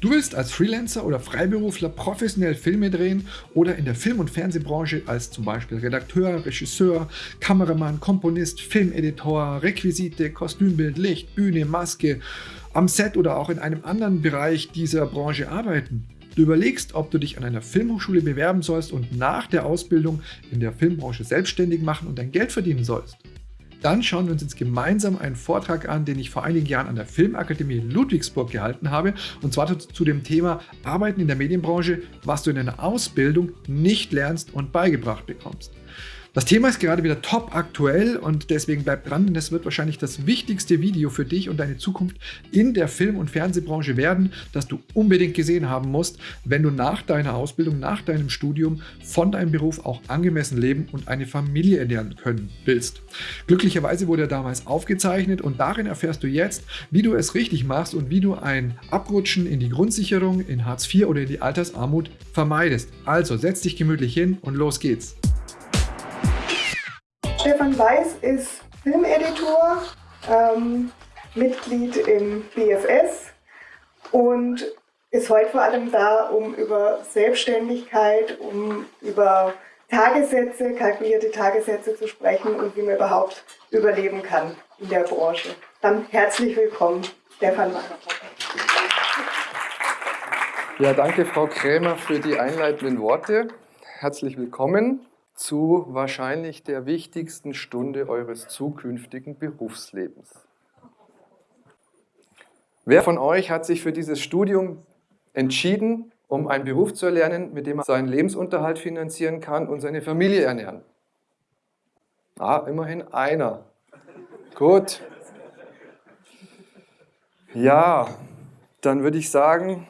Du willst als Freelancer oder Freiberufler professionell Filme drehen oder in der Film- und Fernsehbranche als zum Beispiel Redakteur, Regisseur, Kameramann, Komponist, Filmeditor, Requisite, Kostümbild, Licht, Bühne, Maske, am Set oder auch in einem anderen Bereich dieser Branche arbeiten. Du überlegst, ob du dich an einer Filmhochschule bewerben sollst und nach der Ausbildung in der Filmbranche selbstständig machen und dein Geld verdienen sollst. Dann schauen wir uns jetzt gemeinsam einen Vortrag an, den ich vor einigen Jahren an der Filmakademie Ludwigsburg gehalten habe, und zwar zu dem Thema Arbeiten in der Medienbranche, was du in deiner Ausbildung nicht lernst und beigebracht bekommst. Das Thema ist gerade wieder top aktuell und deswegen bleib dran, denn es wird wahrscheinlich das wichtigste Video für dich und deine Zukunft in der Film- und Fernsehbranche werden, das du unbedingt gesehen haben musst, wenn du nach deiner Ausbildung, nach deinem Studium von deinem Beruf auch angemessen leben und eine Familie ernähren können willst. Glücklicherweise wurde er damals aufgezeichnet und darin erfährst du jetzt, wie du es richtig machst und wie du ein Abrutschen in die Grundsicherung, in Hartz IV oder in die Altersarmut vermeidest. Also setz dich gemütlich hin und los geht's. Stefan Weiß ist Filmeditor, ähm, Mitglied im BFS und ist heute vor allem da, um über Selbstständigkeit, um über Tagessätze, kalkulierte Tagessätze zu sprechen und wie man überhaupt überleben kann in der Branche. Dann herzlich willkommen, Stefan Weiß. Ja, danke Frau Krämer für die einleitenden Worte. Herzlich willkommen zu wahrscheinlich der wichtigsten Stunde eures zukünftigen Berufslebens. Wer von euch hat sich für dieses Studium entschieden, um einen Beruf zu erlernen, mit dem er seinen Lebensunterhalt finanzieren kann und seine Familie ernähren? Ah, immerhin einer. Gut. Ja, dann würde ich sagen,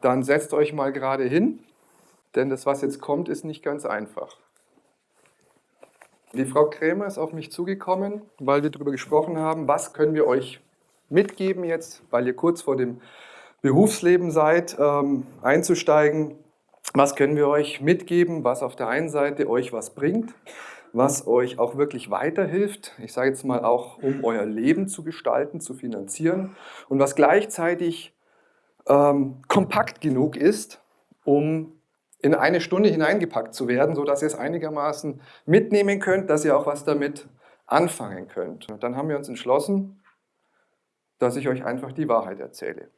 dann setzt euch mal gerade hin denn das, was jetzt kommt, ist nicht ganz einfach. Die Frau Krämer ist auf mich zugekommen, weil wir darüber gesprochen haben, was können wir euch mitgeben jetzt, weil ihr kurz vor dem Berufsleben seid, ähm, einzusteigen. Was können wir euch mitgeben, was auf der einen Seite euch was bringt, was euch auch wirklich weiterhilft, ich sage jetzt mal auch, um euer Leben zu gestalten, zu finanzieren und was gleichzeitig ähm, kompakt genug ist, um in eine Stunde hineingepackt zu werden, sodass ihr es einigermaßen mitnehmen könnt, dass ihr auch was damit anfangen könnt. Und dann haben wir uns entschlossen, dass ich euch einfach die Wahrheit erzähle.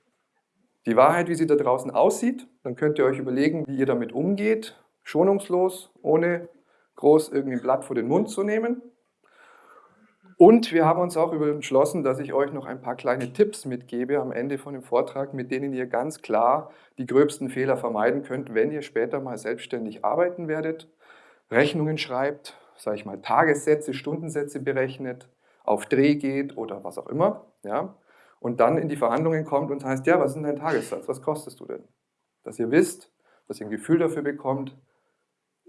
Die Wahrheit, wie sie da draußen aussieht, dann könnt ihr euch überlegen, wie ihr damit umgeht, schonungslos, ohne groß irgendwie ein Blatt vor den Mund zu nehmen. Und wir haben uns auch entschlossen, dass ich euch noch ein paar kleine Tipps mitgebe am Ende von dem Vortrag, mit denen ihr ganz klar die gröbsten Fehler vermeiden könnt, wenn ihr später mal selbstständig arbeiten werdet, Rechnungen schreibt, sage ich mal Tagessätze, Stundensätze berechnet, auf Dreh geht oder was auch immer, ja, und dann in die Verhandlungen kommt und heißt, ja, was ist denn dein Tagessatz, was kostest du denn? Dass ihr wisst, dass ihr ein Gefühl dafür bekommt,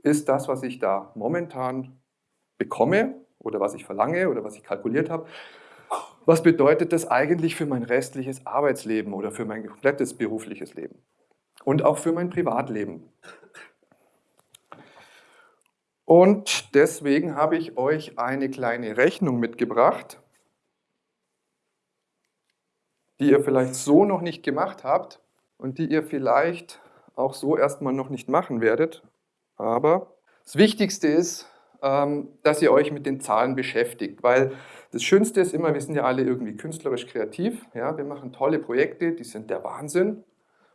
ist das, was ich da momentan bekomme, oder was ich verlange oder was ich kalkuliert habe. Was bedeutet das eigentlich für mein restliches Arbeitsleben oder für mein komplettes berufliches Leben? Und auch für mein Privatleben. Und deswegen habe ich euch eine kleine Rechnung mitgebracht, die ihr vielleicht so noch nicht gemacht habt und die ihr vielleicht auch so erstmal noch nicht machen werdet. Aber das Wichtigste ist, dass ihr euch mit den Zahlen beschäftigt, weil das Schönste ist immer, wir sind ja alle irgendwie künstlerisch kreativ, ja, wir machen tolle Projekte, die sind der Wahnsinn.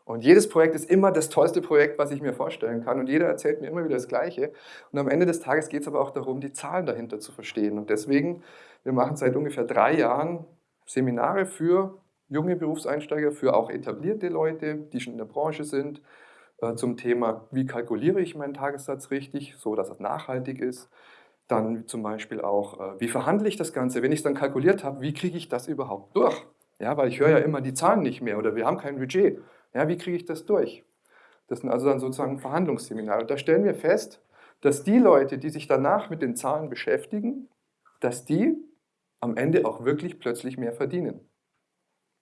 Und jedes Projekt ist immer das tollste Projekt, was ich mir vorstellen kann. Und jeder erzählt mir immer wieder das Gleiche. Und am Ende des Tages geht es aber auch darum, die Zahlen dahinter zu verstehen. Und deswegen, wir machen seit ungefähr drei Jahren Seminare für junge Berufseinsteiger, für auch etablierte Leute, die schon in der Branche sind, zum Thema, wie kalkuliere ich meinen Tagessatz richtig, so dass es nachhaltig ist. Dann zum Beispiel auch, äh, wie verhandle ich das Ganze? Wenn ich es dann kalkuliert habe, wie kriege ich das überhaupt durch? Ja, weil ich höre ja immer die Zahlen nicht mehr oder wir haben kein Budget. Ja, wie kriege ich das durch? Das sind also dann sozusagen Verhandlungsseminare. Und da stellen wir fest, dass die Leute, die sich danach mit den Zahlen beschäftigen, dass die am Ende auch wirklich plötzlich mehr verdienen.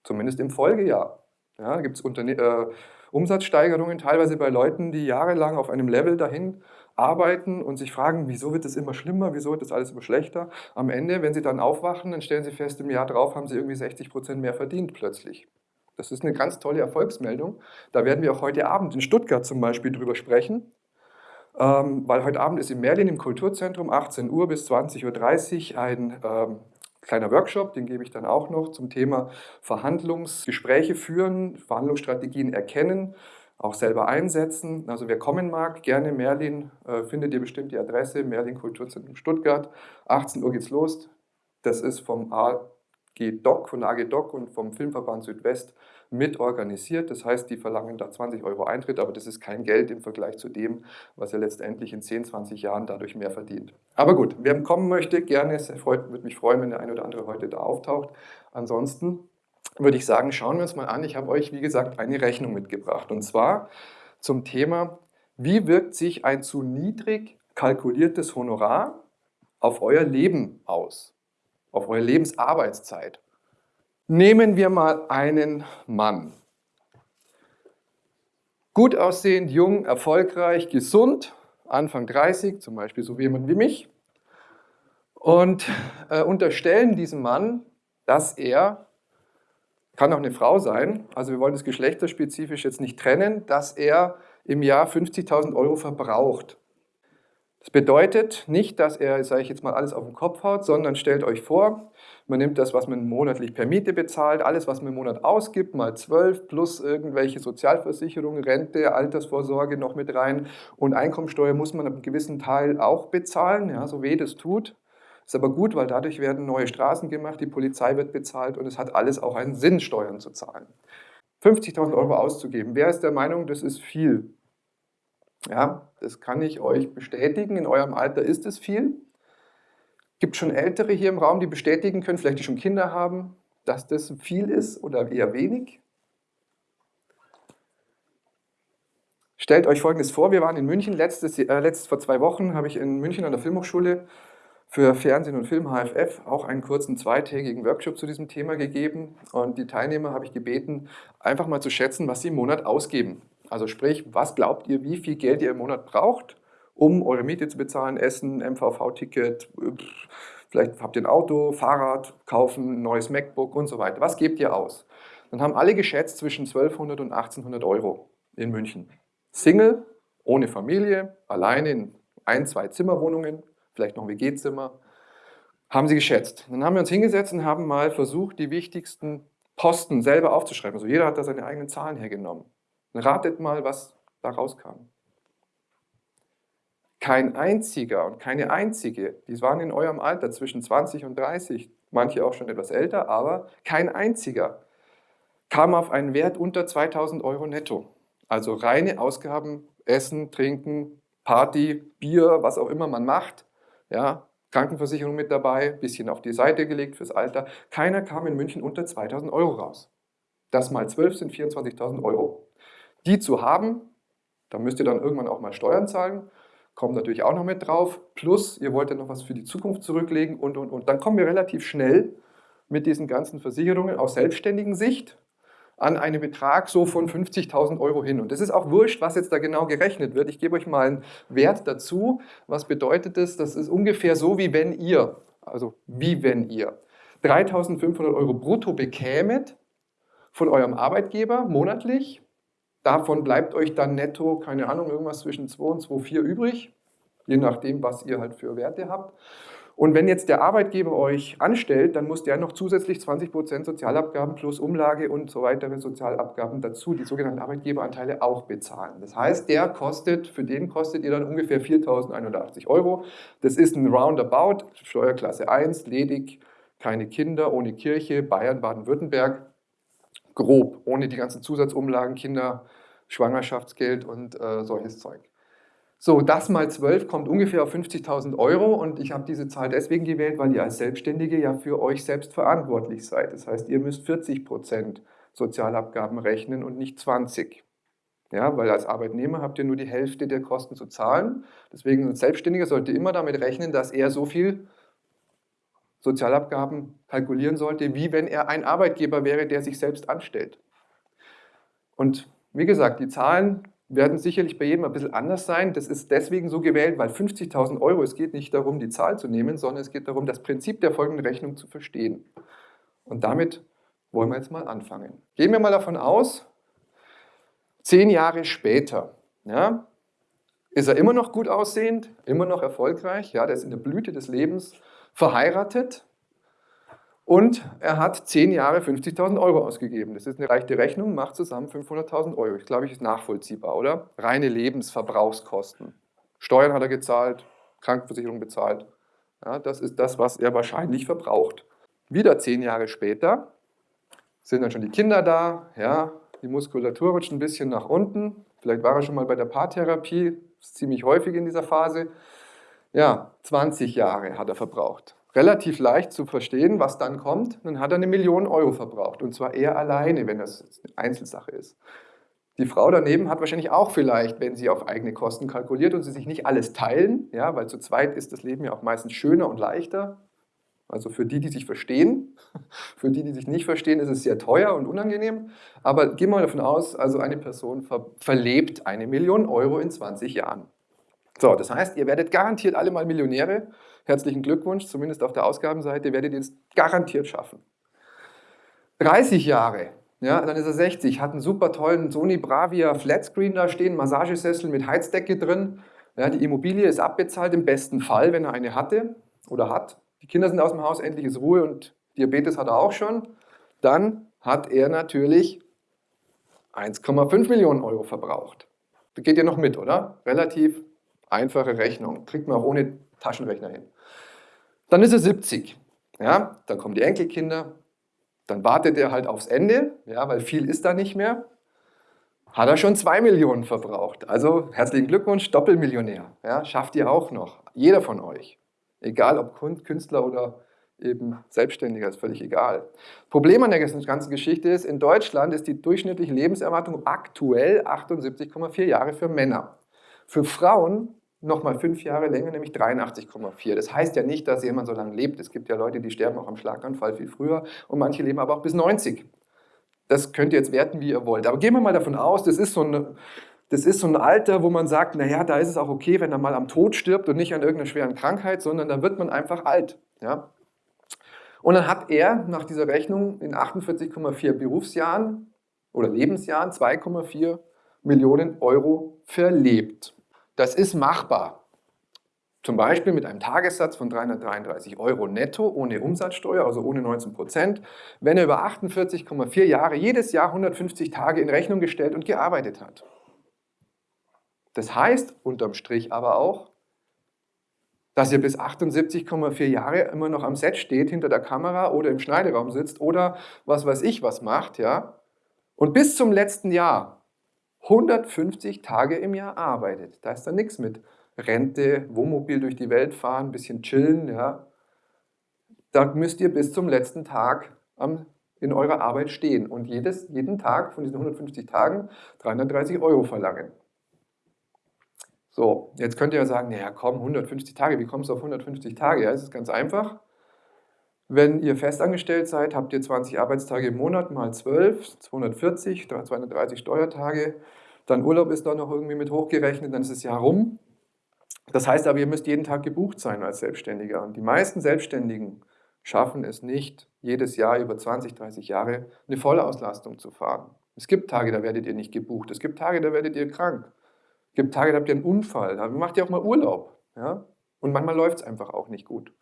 Zumindest im Folgejahr. Ja, gibt es äh, Umsatzsteigerungen teilweise bei Leuten, die jahrelang auf einem Level dahin arbeiten und sich fragen, wieso wird es immer schlimmer, wieso wird das alles immer schlechter. Am Ende, wenn sie dann aufwachen, dann stellen sie fest, im Jahr drauf haben sie irgendwie 60 Prozent mehr verdient plötzlich. Das ist eine ganz tolle Erfolgsmeldung. Da werden wir auch heute Abend in Stuttgart zum Beispiel drüber sprechen. Ähm, weil heute Abend ist in Merlin im Kulturzentrum 18 Uhr bis 20.30 Uhr ein ähm, kleiner Workshop, den gebe ich dann auch noch zum Thema Verhandlungsgespräche führen, Verhandlungsstrategien erkennen, auch selber einsetzen. Also wer kommen mag, gerne Merlin, äh, findet ihr bestimmt die Adresse, Merlin Kulturzentrum Stuttgart. 18 Uhr geht's los. Das ist vom AG Doc, von AG Doc und vom Filmverband Südwest mit organisiert. Das heißt, die verlangen da 20 Euro Eintritt, aber das ist kein Geld im Vergleich zu dem, was er letztendlich in 10, 20 Jahren dadurch mehr verdient. Aber gut, wer kommen möchte, gerne, es würde mich freuen, wenn der eine oder andere heute da auftaucht. Ansonsten würde ich sagen, schauen wir uns mal an. Ich habe euch, wie gesagt, eine Rechnung mitgebracht. Und zwar zum Thema, wie wirkt sich ein zu niedrig kalkuliertes Honorar auf euer Leben aus, auf eure Lebensarbeitszeit. Nehmen wir mal einen Mann. Gut aussehend, jung, erfolgreich, gesund, Anfang 30, zum Beispiel so jemand wie mich, und äh, unterstellen diesem Mann, dass er, kann auch eine Frau sein, also wir wollen das geschlechterspezifisch jetzt nicht trennen, dass er im Jahr 50.000 Euro verbraucht. Das bedeutet nicht, dass er, sage ich jetzt mal, alles auf den Kopf haut, sondern stellt euch vor, man nimmt das, was man monatlich per Miete bezahlt, alles, was man im Monat ausgibt, mal 12 plus irgendwelche Sozialversicherungen, Rente, Altersvorsorge noch mit rein und Einkommensteuer muss man einen gewissen Teil auch bezahlen, ja, so weh das tut. Ist aber gut, weil dadurch werden neue Straßen gemacht, die Polizei wird bezahlt und es hat alles auch einen Sinn, Steuern zu zahlen. 50.000 Euro auszugeben, wer ist der Meinung, das ist viel? Ja, das kann ich euch bestätigen, in eurem Alter ist es viel. Gibt schon Ältere hier im Raum, die bestätigen können, vielleicht die schon Kinder haben, dass das viel ist oder eher wenig? Stellt euch Folgendes vor, wir waren in München, letztes, äh, letztes vor zwei Wochen habe ich in München an der Filmhochschule für Fernsehen und Film HFF auch einen kurzen zweitägigen Workshop zu diesem Thema gegeben und die Teilnehmer habe ich gebeten, einfach mal zu schätzen, was sie im Monat ausgeben. Also sprich, was glaubt ihr, wie viel Geld ihr im Monat braucht, um eure Miete zu bezahlen, Essen, MVV-Ticket, vielleicht habt ihr ein Auto, Fahrrad, kaufen, neues MacBook und so weiter. Was gebt ihr aus? Dann haben alle geschätzt zwischen 1200 und 1800 Euro in München. Single, ohne Familie, alleine in ein, zwei Zimmerwohnungen, vielleicht noch ein WG-Zimmer, haben sie geschätzt. Dann haben wir uns hingesetzt und haben mal versucht, die wichtigsten Posten selber aufzuschreiben. Also jeder hat da seine eigenen Zahlen hergenommen. Ratet mal, was da rauskam. Kein einziger und keine einzige, die waren in eurem Alter zwischen 20 und 30, manche auch schon etwas älter, aber kein einziger kam auf einen Wert unter 2000 Euro netto. Also reine Ausgaben, Essen, Trinken, Party, Bier, was auch immer man macht, ja, Krankenversicherung mit dabei, bisschen auf die Seite gelegt fürs Alter. Keiner kam in München unter 2000 Euro raus. Das mal 12 sind 24.000 Euro. Die zu haben, da müsst ihr dann irgendwann auch mal Steuern zahlen kommt natürlich auch noch mit drauf. Plus, ihr wollt ja noch was für die Zukunft zurücklegen und, und, und. Dann kommen wir relativ schnell mit diesen ganzen Versicherungen aus selbstständigen Sicht an einen Betrag so von 50.000 Euro hin. Und das ist auch wurscht, was jetzt da genau gerechnet wird. Ich gebe euch mal einen Wert dazu. Was bedeutet das? Das ist ungefähr so, wie wenn ihr, also wie wenn ihr 3.500 Euro brutto bekämet von eurem Arbeitgeber monatlich Davon bleibt euch dann netto, keine Ahnung, irgendwas zwischen 2 und 2,4 übrig, je nachdem, was ihr halt für Werte habt. Und wenn jetzt der Arbeitgeber euch anstellt, dann muss der noch zusätzlich 20% Sozialabgaben plus Umlage und so weitere Sozialabgaben dazu, die sogenannten Arbeitgeberanteile auch bezahlen. Das heißt, der kostet, für den kostet ihr dann ungefähr 4.081 Euro. Das ist ein Roundabout, Steuerklasse 1, ledig, keine Kinder, ohne Kirche, Bayern, Baden-Württemberg grob, ohne die ganzen Zusatzumlagen, Kinder, Schwangerschaftsgeld und äh, solches Zeug. So, das mal 12 kommt ungefähr auf 50.000 Euro und ich habe diese Zahl deswegen gewählt, weil ihr als Selbstständige ja für euch selbst verantwortlich seid. Das heißt, ihr müsst 40 Prozent Sozialabgaben rechnen und nicht 20. Ja, weil als Arbeitnehmer habt ihr nur die Hälfte der Kosten zu zahlen. Deswegen als Selbstständiger sollte immer damit rechnen, dass er so viel Sozialabgaben kalkulieren sollte, wie wenn er ein Arbeitgeber wäre, der sich selbst anstellt. Und wie gesagt, die Zahlen werden sicherlich bei jedem ein bisschen anders sein. Das ist deswegen so gewählt, weil 50.000 Euro, es geht nicht darum, die Zahl zu nehmen, sondern es geht darum, das Prinzip der folgenden Rechnung zu verstehen. Und damit wollen wir jetzt mal anfangen. Gehen wir mal davon aus, zehn Jahre später, ja, ist er immer noch gut aussehend, immer noch erfolgreich, ja, der ist in der Blüte des Lebens, verheiratet und er hat zehn Jahre 50.000 Euro ausgegeben. Das ist eine reichte Rechnung, macht zusammen 500.000 Euro. Ich glaube, ich ist nachvollziehbar, oder? Reine Lebensverbrauchskosten. Steuern hat er gezahlt, Krankenversicherung bezahlt. Ja, das ist das, was er wahrscheinlich verbraucht. Wieder zehn Jahre später sind dann schon die Kinder da, ja, die Muskulatur rutscht ein bisschen nach unten. Vielleicht war er schon mal bei der Paartherapie, ziemlich häufig in dieser Phase. Ja, 20 Jahre hat er verbraucht. Relativ leicht zu verstehen, was dann kommt. Dann hat er eine Million Euro verbraucht. Und zwar er alleine, wenn das eine Einzelsache ist. Die Frau daneben hat wahrscheinlich auch vielleicht, wenn sie auf eigene Kosten kalkuliert und sie sich nicht alles teilen, ja, weil zu zweit ist das Leben ja auch meistens schöner und leichter. Also für die, die sich verstehen, für die, die sich nicht verstehen, ist es sehr teuer und unangenehm. Aber gehen wir mal davon aus, also eine Person ver verlebt eine Million Euro in 20 Jahren. So, das heißt, ihr werdet garantiert alle mal Millionäre. Herzlichen Glückwunsch, zumindest auf der Ausgabenseite werdet ihr es garantiert schaffen. 30 Jahre, ja, dann ist er 60, hat einen super tollen Sony Bravia Flatscreen da stehen, Massagesessel mit Heizdecke drin. Ja, die Immobilie ist abbezahlt im besten Fall, wenn er eine hatte oder hat. Die Kinder sind aus dem Haus, endlich ist Ruhe und Diabetes hat er auch schon. Dann hat er natürlich 1,5 Millionen Euro verbraucht. Das geht ja noch mit, oder? Relativ einfache Rechnung. Kriegt man auch ohne Taschenrechner hin. Dann ist er 70. Ja, dann kommen die Enkelkinder. Dann wartet er halt aufs Ende, ja, weil viel ist da nicht mehr. Hat er schon 2 Millionen verbraucht. Also herzlichen Glückwunsch, Doppelmillionär. Ja, schafft ihr auch noch. Jeder von euch. Egal ob Künstler oder eben Selbstständiger, ist völlig egal. Problem an der ganzen Geschichte ist, in Deutschland ist die durchschnittliche Lebenserwartung aktuell 78,4 Jahre für Männer. Für Frauen nochmal fünf Jahre länger, nämlich 83,4. Das heißt ja nicht, dass jemand so lange lebt. Es gibt ja Leute, die sterben auch am Schlaganfall viel früher und manche leben aber auch bis 90. Das könnt ihr jetzt werten, wie ihr wollt. Aber gehen wir mal davon aus, das ist so eine das ist so ein Alter, wo man sagt, naja, da ist es auch okay, wenn er mal am Tod stirbt und nicht an irgendeiner schweren Krankheit, sondern da wird man einfach alt. Ja? Und dann hat er nach dieser Rechnung in 48,4 Berufsjahren oder Lebensjahren 2,4 Millionen Euro verlebt. Das ist machbar. Zum Beispiel mit einem Tagessatz von 333 Euro netto ohne Umsatzsteuer, also ohne 19 Prozent, wenn er über 48,4 Jahre jedes Jahr 150 Tage in Rechnung gestellt und gearbeitet hat. Das heißt unterm Strich aber auch, dass ihr bis 78,4 Jahre immer noch am Set steht, hinter der Kamera oder im Schneideraum sitzt oder was weiß ich was macht, ja, und bis zum letzten Jahr 150 Tage im Jahr arbeitet. Da ist dann nichts mit Rente, Wohnmobil durch die Welt fahren, ein bisschen chillen, ja. Da müsst ihr bis zum letzten Tag am, in eurer Arbeit stehen und jedes, jeden Tag von diesen 150 Tagen 330 Euro verlangen. So, jetzt könnt ihr ja sagen, naja komm, 150 Tage, wie kommst du auf 150 Tage? Ja, es ist ganz einfach. Wenn ihr festangestellt seid, habt ihr 20 Arbeitstage im Monat mal 12, 240, 230 Steuertage, dann Urlaub ist da noch irgendwie mit hochgerechnet, dann ist das Jahr rum. Das heißt aber, ihr müsst jeden Tag gebucht sein als Selbstständiger. Und die meisten Selbstständigen schaffen es nicht, jedes Jahr über 20, 30 Jahre eine Vollauslastung zu fahren. Es gibt Tage, da werdet ihr nicht gebucht. Es gibt Tage, da werdet ihr krank. Es gibt Tage, da habt ihr einen Unfall, da macht ihr auch mal Urlaub. Ja? Und manchmal läuft es einfach auch nicht gut.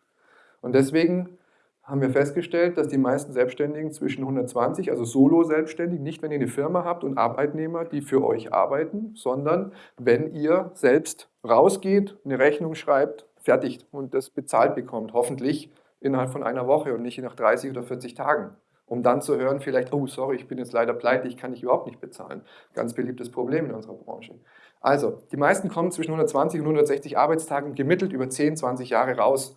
Und deswegen haben wir festgestellt, dass die meisten Selbstständigen zwischen 120, also Solo-Selbstständig, nicht wenn ihr eine Firma habt und Arbeitnehmer, die für euch arbeiten, sondern wenn ihr selbst rausgeht, eine Rechnung schreibt, fertig und das bezahlt bekommt, hoffentlich innerhalb von einer Woche und nicht nach 30 oder 40 Tagen. Um dann zu hören, vielleicht, oh sorry, ich bin jetzt leider pleite, ich kann dich überhaupt nicht bezahlen. Ganz beliebtes Problem in unserer Branche. Also, die meisten kommen zwischen 120 und 160 Arbeitstagen gemittelt über 10, 20 Jahre raus.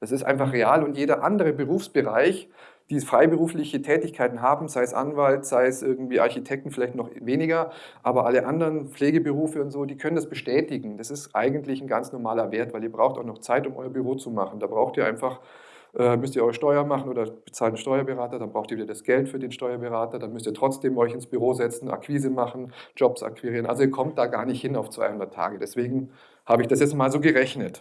Das ist einfach real und jeder andere Berufsbereich, die freiberufliche Tätigkeiten haben, sei es Anwalt, sei es irgendwie Architekten, vielleicht noch weniger, aber alle anderen Pflegeberufe und so, die können das bestätigen. Das ist eigentlich ein ganz normaler Wert, weil ihr braucht auch noch Zeit, um euer Büro zu machen. Da braucht ihr einfach äh, müsst ihr eure Steuer machen oder bezahlt einen Steuerberater, dann braucht ihr wieder das Geld für den Steuerberater, dann müsst ihr trotzdem euch ins Büro setzen, Akquise machen, Jobs akquirieren. Also ihr kommt da gar nicht hin auf 200 Tage. Deswegen habe ich das jetzt mal so gerechnet.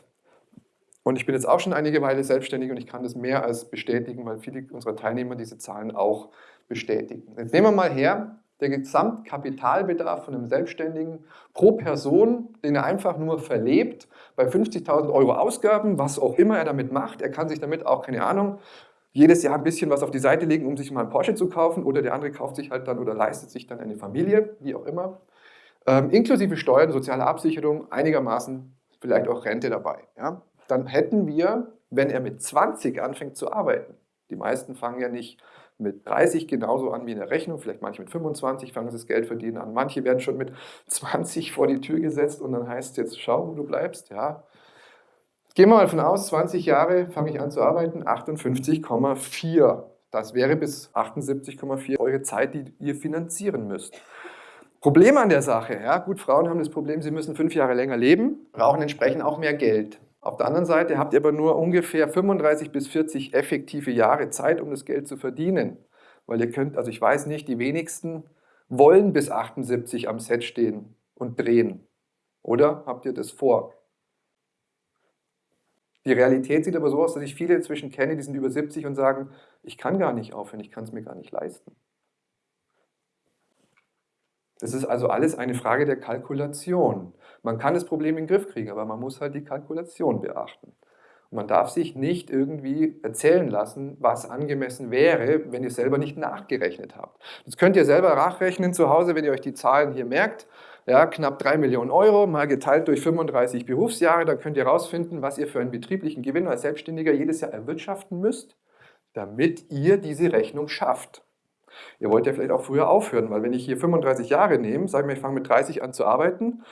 Und ich bin jetzt auch schon einige Weile selbstständig und ich kann das mehr als bestätigen, weil viele unserer Teilnehmer diese Zahlen auch bestätigen. Jetzt nehmen wir mal her, der Gesamtkapitalbedarf von einem Selbstständigen pro Person, den er einfach nur verlebt, bei 50.000 Euro Ausgaben, was auch immer er damit macht. Er kann sich damit auch, keine Ahnung, jedes Jahr ein bisschen was auf die Seite legen, um sich mal einen Porsche zu kaufen oder der andere kauft sich halt dann oder leistet sich dann eine Familie, wie auch immer. Ähm, inklusive Steuern, soziale Absicherung, einigermaßen vielleicht auch Rente dabei. Ja? Dann hätten wir, wenn er mit 20 anfängt zu arbeiten, die meisten fangen ja nicht mit 30 genauso an wie in der Rechnung, vielleicht manche mit 25 fangen das Geld verdienen an, manche werden schon mit 20 vor die Tür gesetzt und dann heißt es jetzt, schau, wo du bleibst, ja. Gehen wir mal von aus, 20 Jahre fange ich an zu arbeiten, 58,4. Das wäre bis 78,4 eure Zeit, die ihr finanzieren müsst. Problem an der Sache, ja, gut, Frauen haben das Problem, sie müssen fünf Jahre länger leben, brauchen entsprechend auch mehr Geld. Auf der anderen Seite habt ihr aber nur ungefähr 35 bis 40 effektive Jahre Zeit, um das Geld zu verdienen. Weil ihr könnt, also ich weiß nicht, die wenigsten wollen bis 78 am Set stehen und drehen. Oder habt ihr das vor? Die Realität sieht aber so aus, dass ich viele inzwischen kenne, die sind über 70 und sagen, ich kann gar nicht aufhören, ich kann es mir gar nicht leisten. Das ist also alles eine Frage der Kalkulation. Man kann das Problem in den Griff kriegen, aber man muss halt die Kalkulation beachten. Und man darf sich nicht irgendwie erzählen lassen, was angemessen wäre, wenn ihr selber nicht nachgerechnet habt. Das könnt ihr selber nachrechnen zu Hause, wenn ihr euch die Zahlen hier merkt. Ja, knapp 3 Millionen Euro mal geteilt durch 35 Berufsjahre, dann könnt ihr herausfinden, was ihr für einen betrieblichen Gewinn als Selbstständiger jedes Jahr erwirtschaften müsst, damit ihr diese Rechnung schafft. Ihr wollt ja vielleicht auch früher aufhören, weil wenn ich hier 35 Jahre nehme, sagen wir, ich fange mit 30 an zu arbeiten,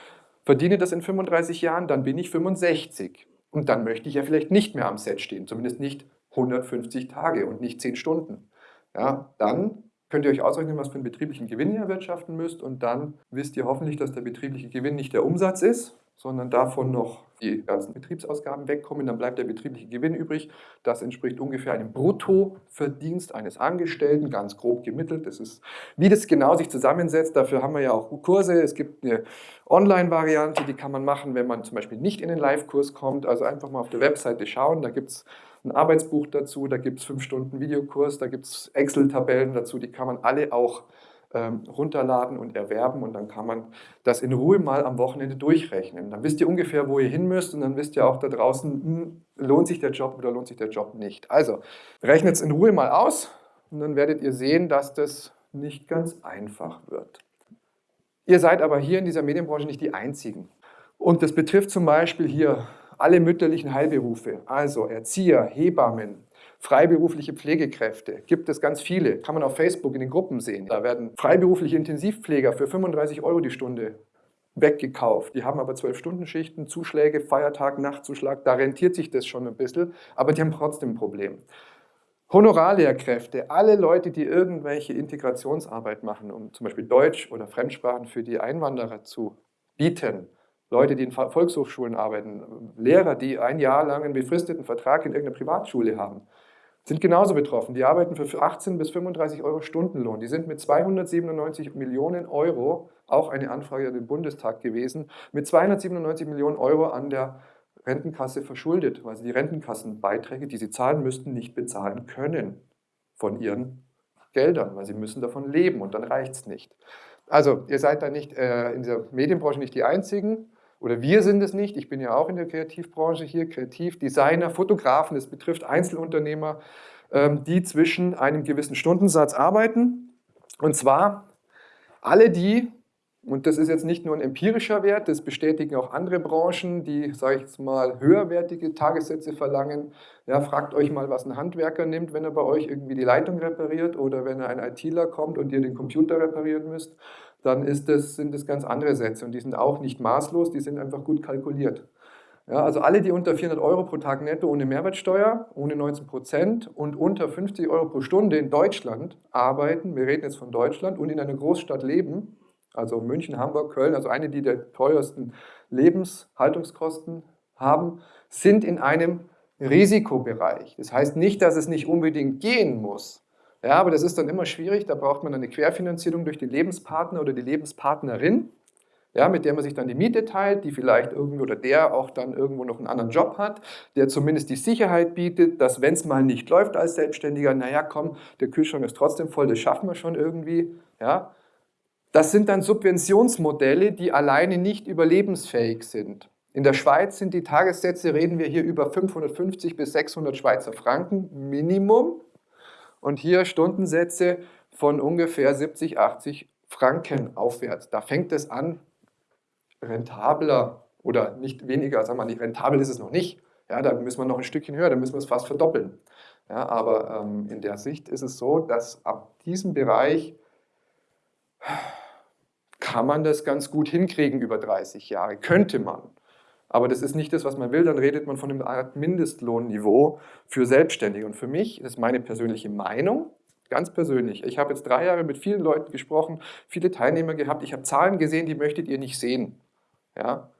verdiene das in 35 Jahren, dann bin ich 65. Und dann möchte ich ja vielleicht nicht mehr am Set stehen, zumindest nicht 150 Tage und nicht 10 Stunden. Ja, dann könnt ihr euch ausrechnen, was für einen betrieblichen Gewinn ihr erwirtschaften müsst und dann wisst ihr hoffentlich, dass der betriebliche Gewinn nicht der Umsatz ist, sondern davon noch die ganzen Betriebsausgaben wegkommen, dann bleibt der betriebliche Gewinn übrig. Das entspricht ungefähr einem Bruttoverdienst eines Angestellten, ganz grob gemittelt. Das ist, wie das genau sich zusammensetzt, dafür haben wir ja auch Kurse. Es gibt eine Online-Variante, die kann man machen, wenn man zum Beispiel nicht in den Live-Kurs kommt. Also einfach mal auf der Webseite schauen, da gibt es ein Arbeitsbuch dazu, da gibt es fünf Stunden Videokurs, da gibt es Excel-Tabellen dazu, die kann man alle auch runterladen und erwerben und dann kann man das in Ruhe mal am Wochenende durchrechnen. Dann wisst ihr ungefähr, wo ihr hin müsst und dann wisst ihr auch da draußen, hm, lohnt sich der Job oder lohnt sich der Job nicht. Also rechnet es in Ruhe mal aus und dann werdet ihr sehen, dass das nicht ganz einfach wird. Ihr seid aber hier in dieser Medienbranche nicht die Einzigen. Und das betrifft zum Beispiel hier alle mütterlichen Heilberufe, also Erzieher, Hebammen, freiberufliche Pflegekräfte. Gibt es ganz viele, kann man auf Facebook in den Gruppen sehen. Da werden freiberufliche Intensivpfleger für 35 Euro die Stunde weggekauft. Die haben aber 12-Stunden-Schichten, Zuschläge, Feiertag, Nachtzuschlag, da rentiert sich das schon ein bisschen, aber die haben trotzdem ein Problem. Honorarlehrkräfte, alle Leute, die irgendwelche Integrationsarbeit machen, um zum Beispiel Deutsch oder Fremdsprachen für die Einwanderer zu bieten, Leute, die in Volkshochschulen arbeiten, Lehrer, die ein Jahr lang einen befristeten Vertrag in irgendeiner Privatschule haben, sind genauso betroffen. Die arbeiten für 18 bis 35 Euro Stundenlohn. Die sind mit 297 Millionen Euro, auch eine Anfrage an den Bundestag gewesen, mit 297 Millionen Euro an der Rentenkasse verschuldet, weil sie die Rentenkassenbeiträge, die sie zahlen müssten, nicht bezahlen können von ihren Geldern, weil sie müssen davon leben und dann reicht es nicht. Also ihr seid da nicht äh, in dieser Medienbranche nicht die Einzigen oder wir sind es nicht, ich bin ja auch in der Kreativbranche hier, Kreativdesigner, Fotografen, es betrifft Einzelunternehmer, ähm, die zwischen einem gewissen Stundensatz arbeiten. Und zwar alle die, und das ist jetzt nicht nur ein empirischer Wert, das bestätigen auch andere Branchen, die, sage ich jetzt mal, höherwertige Tagessätze verlangen. Ja, fragt euch mal, was ein Handwerker nimmt, wenn er bei euch irgendwie die Leitung repariert oder wenn er ein ITler kommt und ihr den Computer reparieren müsst dann das, sind das ganz andere Sätze und die sind auch nicht maßlos, die sind einfach gut kalkuliert. Ja, also alle, die unter 400 Euro pro Tag netto ohne Mehrwertsteuer, ohne 19 Prozent und unter 50 Euro pro Stunde in Deutschland arbeiten, wir reden jetzt von Deutschland, und in einer Großstadt leben, also München, Hamburg, Köln, also eine, die der teuersten Lebenshaltungskosten haben, sind in einem Risikobereich. Das heißt nicht, dass es nicht unbedingt gehen muss, ja, aber das ist dann immer schwierig, da braucht man eine Querfinanzierung durch den Lebenspartner oder die Lebenspartnerin. ja, mit der man sich dann die Miete teilt, die vielleicht irgendwo oder der auch dann irgendwo noch einen anderen Job hat, der zumindest die Sicherheit bietet, dass wenn es mal nicht läuft als Selbstständiger, naja, komm, der Kühlschrank ist trotzdem voll, das schaffen wir schon irgendwie. Ja. Das sind dann Subventionsmodelle, die alleine nicht überlebensfähig sind. In der Schweiz sind die Tagessätze, reden wir hier über 550 bis 600 Schweizer Franken Minimum und hier Stundensätze von ungefähr 70, 80 Franken aufwärts. Da fängt es an, rentabler oder nicht weniger, sagen wir mal, nicht rentabel ist es noch nicht. Ja, da müssen wir noch ein Stückchen höher, da müssen wir es fast verdoppeln. Ja, aber ähm, in der Sicht ist es so, dass ab diesem Bereich kann man das ganz gut hinkriegen über 30 Jahre, könnte man. Aber das ist nicht das, was man will, dann redet man von einem Art Mindestlohnniveau für Selbstständige. Und für mich, das ist meine persönliche Meinung, ganz persönlich, ich habe jetzt drei Jahre mit vielen Leuten gesprochen, viele Teilnehmer gehabt, ich habe Zahlen gesehen, die möchtet ihr nicht sehen. Ja?